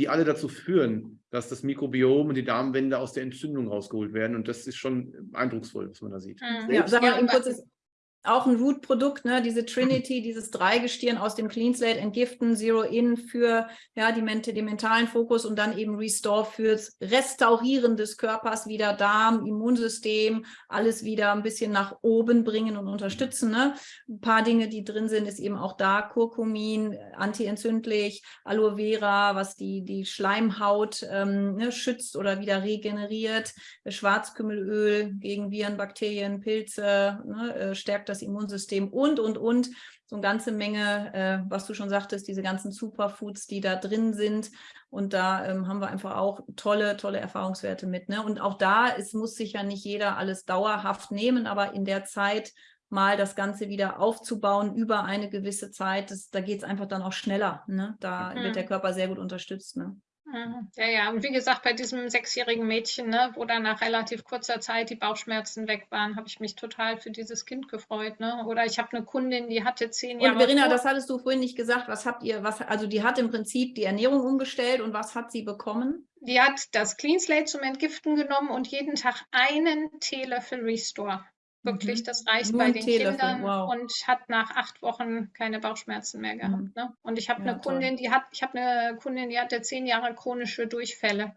Speaker 3: die alle dazu führen, dass das Mikrobiom und die Darmwände aus der Entzündung rausgeholt werden. Und das ist schon eindrucksvoll, was man da sieht.
Speaker 1: Mhm. Ja, sag mal ein kurzes, auch ein Root-Produkt, ne? diese Trinity, dieses Dreigestirn aus dem Clean Slate entgiften, Zero In für ja, die, den mentalen Fokus und dann eben Restore fürs Restaurieren des Körpers, wieder Darm, Immunsystem, alles wieder ein bisschen nach oben bringen und unterstützen. Ne? Ein paar Dinge, die drin sind, ist eben auch da Kurkumin, antientzündlich, Aloe Vera, was die, die Schleimhaut ähm, ne, schützt oder wieder regeneriert, Schwarzkümmelöl gegen Viren, Bakterien, Pilze, ne, äh, stärkt das Immunsystem und, und, und. So eine ganze Menge, äh, was du schon sagtest, diese ganzen Superfoods, die da drin sind. Und da ähm, haben wir einfach auch tolle, tolle Erfahrungswerte mit. Ne? Und auch da, es muss sich ja nicht jeder alles dauerhaft nehmen, aber in der Zeit mal das Ganze wieder aufzubauen über eine gewisse Zeit, das, da geht es einfach dann auch schneller. Ne? Da mhm. wird der Körper sehr gut unterstützt. Ne?
Speaker 2: Mhm. Ja, ja, und wie gesagt, bei diesem sechsjährigen Mädchen, ne, wo dann nach relativ kurzer Zeit die Bauchschmerzen weg waren, habe ich mich total für dieses Kind gefreut. Ne? Oder ich habe eine Kundin, die hatte zehn Jahre.
Speaker 1: Und Verena, das hattest du vorhin nicht gesagt. Was habt ihr, was, also die hat im Prinzip die Ernährung umgestellt und was hat sie bekommen?
Speaker 2: Die hat das Clean Slate zum Entgiften genommen und jeden Tag einen Teelöffel Restore. Wirklich, mhm. das reicht Nur bei den Kindern wow. und hat nach acht Wochen keine Bauchschmerzen mehr gehabt. Mhm. Ne? Und ich habe ja, eine Kundin, die hat, ich habe eine Kundin, die hatte zehn Jahre chronische Durchfälle.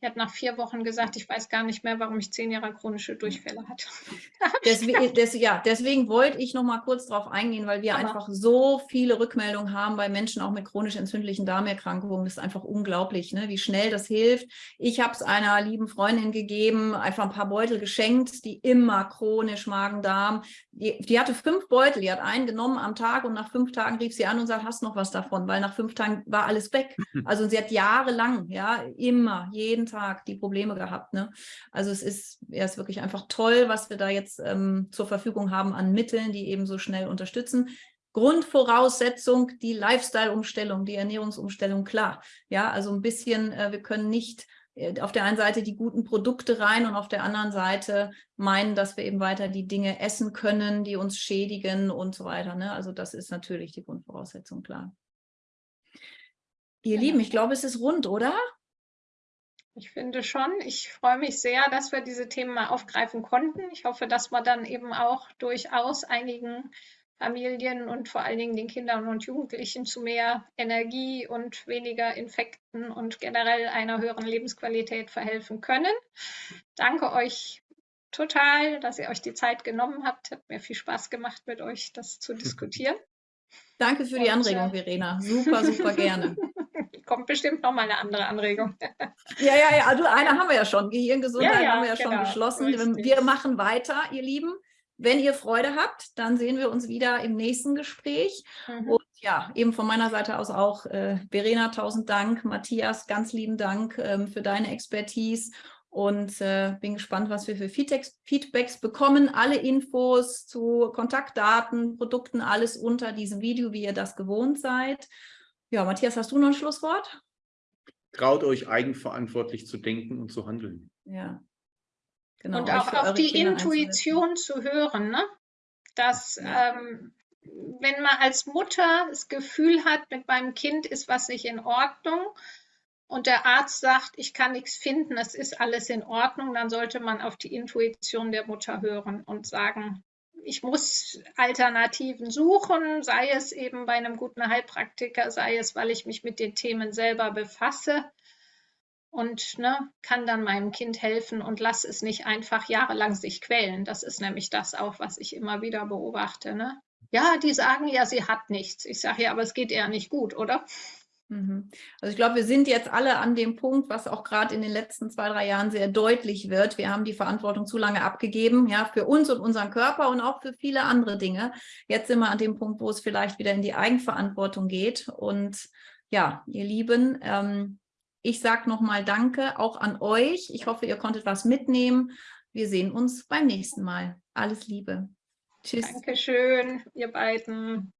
Speaker 2: Die hat nach vier Wochen gesagt, ich weiß gar nicht mehr, warum ich zehn Jahre chronische Durchfälle hatte.
Speaker 1: deswegen, des, ja, deswegen wollte ich noch mal kurz darauf eingehen, weil wir Aber einfach so viele Rückmeldungen haben bei Menschen auch mit chronisch entzündlichen Darmerkrankungen. Das ist einfach unglaublich, ne? wie schnell das hilft. Ich habe es einer lieben Freundin gegeben, einfach ein paar Beutel geschenkt, die immer chronisch Magen-Darm. Die, die, hatte fünf Beutel, die hat einen genommen am Tag und nach fünf Tagen rief sie an und sagt, hast noch was davon, weil nach fünf Tagen war alles weg. Also sie hat jahrelang, ja, immer, jeden Tag die Probleme gehabt. Ne? Also es ist, ja, ist wirklich einfach toll, was wir da jetzt ähm, zur Verfügung haben an Mitteln, die eben so schnell unterstützen. Grundvoraussetzung, die Lifestyle-Umstellung, die Ernährungsumstellung, klar. Ja, also ein bisschen, äh, wir können nicht äh, auf der einen Seite die guten Produkte rein und auf der anderen Seite meinen, dass wir eben weiter die Dinge essen können, die uns schädigen und so weiter. Ne? Also das ist natürlich die Grundvoraussetzung, klar. Ihr ja. Lieben, ich glaube, es ist rund, oder?
Speaker 2: Ich finde schon. Ich freue mich sehr, dass wir diese Themen mal aufgreifen konnten. Ich hoffe, dass wir dann eben auch durchaus einigen Familien und vor allen Dingen den Kindern und Jugendlichen zu mehr Energie und weniger Infekten und generell einer höheren Lebensqualität verhelfen können. Danke euch total, dass ihr euch die Zeit genommen habt. Hat mir viel Spaß gemacht, mit euch das zu diskutieren.
Speaker 1: Danke für die Anregung, äh, Verena. Super, super gerne.
Speaker 2: Kommt bestimmt noch mal eine andere Anregung.
Speaker 1: ja, ja, ja. Also eine haben wir ja schon. Gehirngesundheit ja, ja, haben wir ja genau, schon beschlossen. Richtig. Wir machen weiter, ihr Lieben. Wenn ihr Freude habt, dann sehen wir uns wieder im nächsten Gespräch. Mhm. Und ja, eben von meiner Seite aus auch, äh, Verena, tausend Dank. Matthias, ganz lieben Dank ähm, für deine Expertise und äh, bin gespannt, was wir für Feedbacks, Feedbacks bekommen. Alle Infos zu Kontaktdaten, Produkten, alles unter diesem Video, wie ihr das gewohnt seid. Ja, Matthias, hast du noch ein Schlusswort?
Speaker 3: Traut euch eigenverantwortlich zu denken und zu handeln.
Speaker 2: Ja, Genau, und auch auf die Kinder Intuition zu hören, ne? dass ja. ähm, wenn man als Mutter das Gefühl hat, mit meinem Kind ist was nicht in Ordnung und der Arzt sagt, ich kann nichts finden, es ist alles in Ordnung, dann sollte man auf die Intuition der Mutter hören und sagen, ich muss Alternativen suchen, sei es eben bei einem guten Heilpraktiker, sei es, weil ich mich mit den Themen selber befasse und ne, kann dann meinem Kind helfen und lass es nicht einfach jahrelang sich quälen. Das ist nämlich das auch, was ich immer wieder beobachte. Ne? Ja, die sagen ja, sie hat nichts. Ich sage ja, aber es geht eher nicht gut, oder?
Speaker 1: Mhm. Also ich glaube, wir sind jetzt alle an dem Punkt, was auch gerade in den letzten zwei, drei Jahren sehr deutlich wird. Wir haben die Verantwortung zu lange abgegeben, ja, für uns und unseren Körper und auch für viele andere Dinge. Jetzt sind wir an dem Punkt, wo es vielleicht wieder in die Eigenverantwortung geht. Und ja, ihr Lieben, ähm, ich sage nochmal Danke auch an euch. Ich hoffe, ihr konntet was mitnehmen. Wir sehen uns beim nächsten Mal. Alles Liebe.
Speaker 2: Tschüss. Dankeschön, ihr beiden.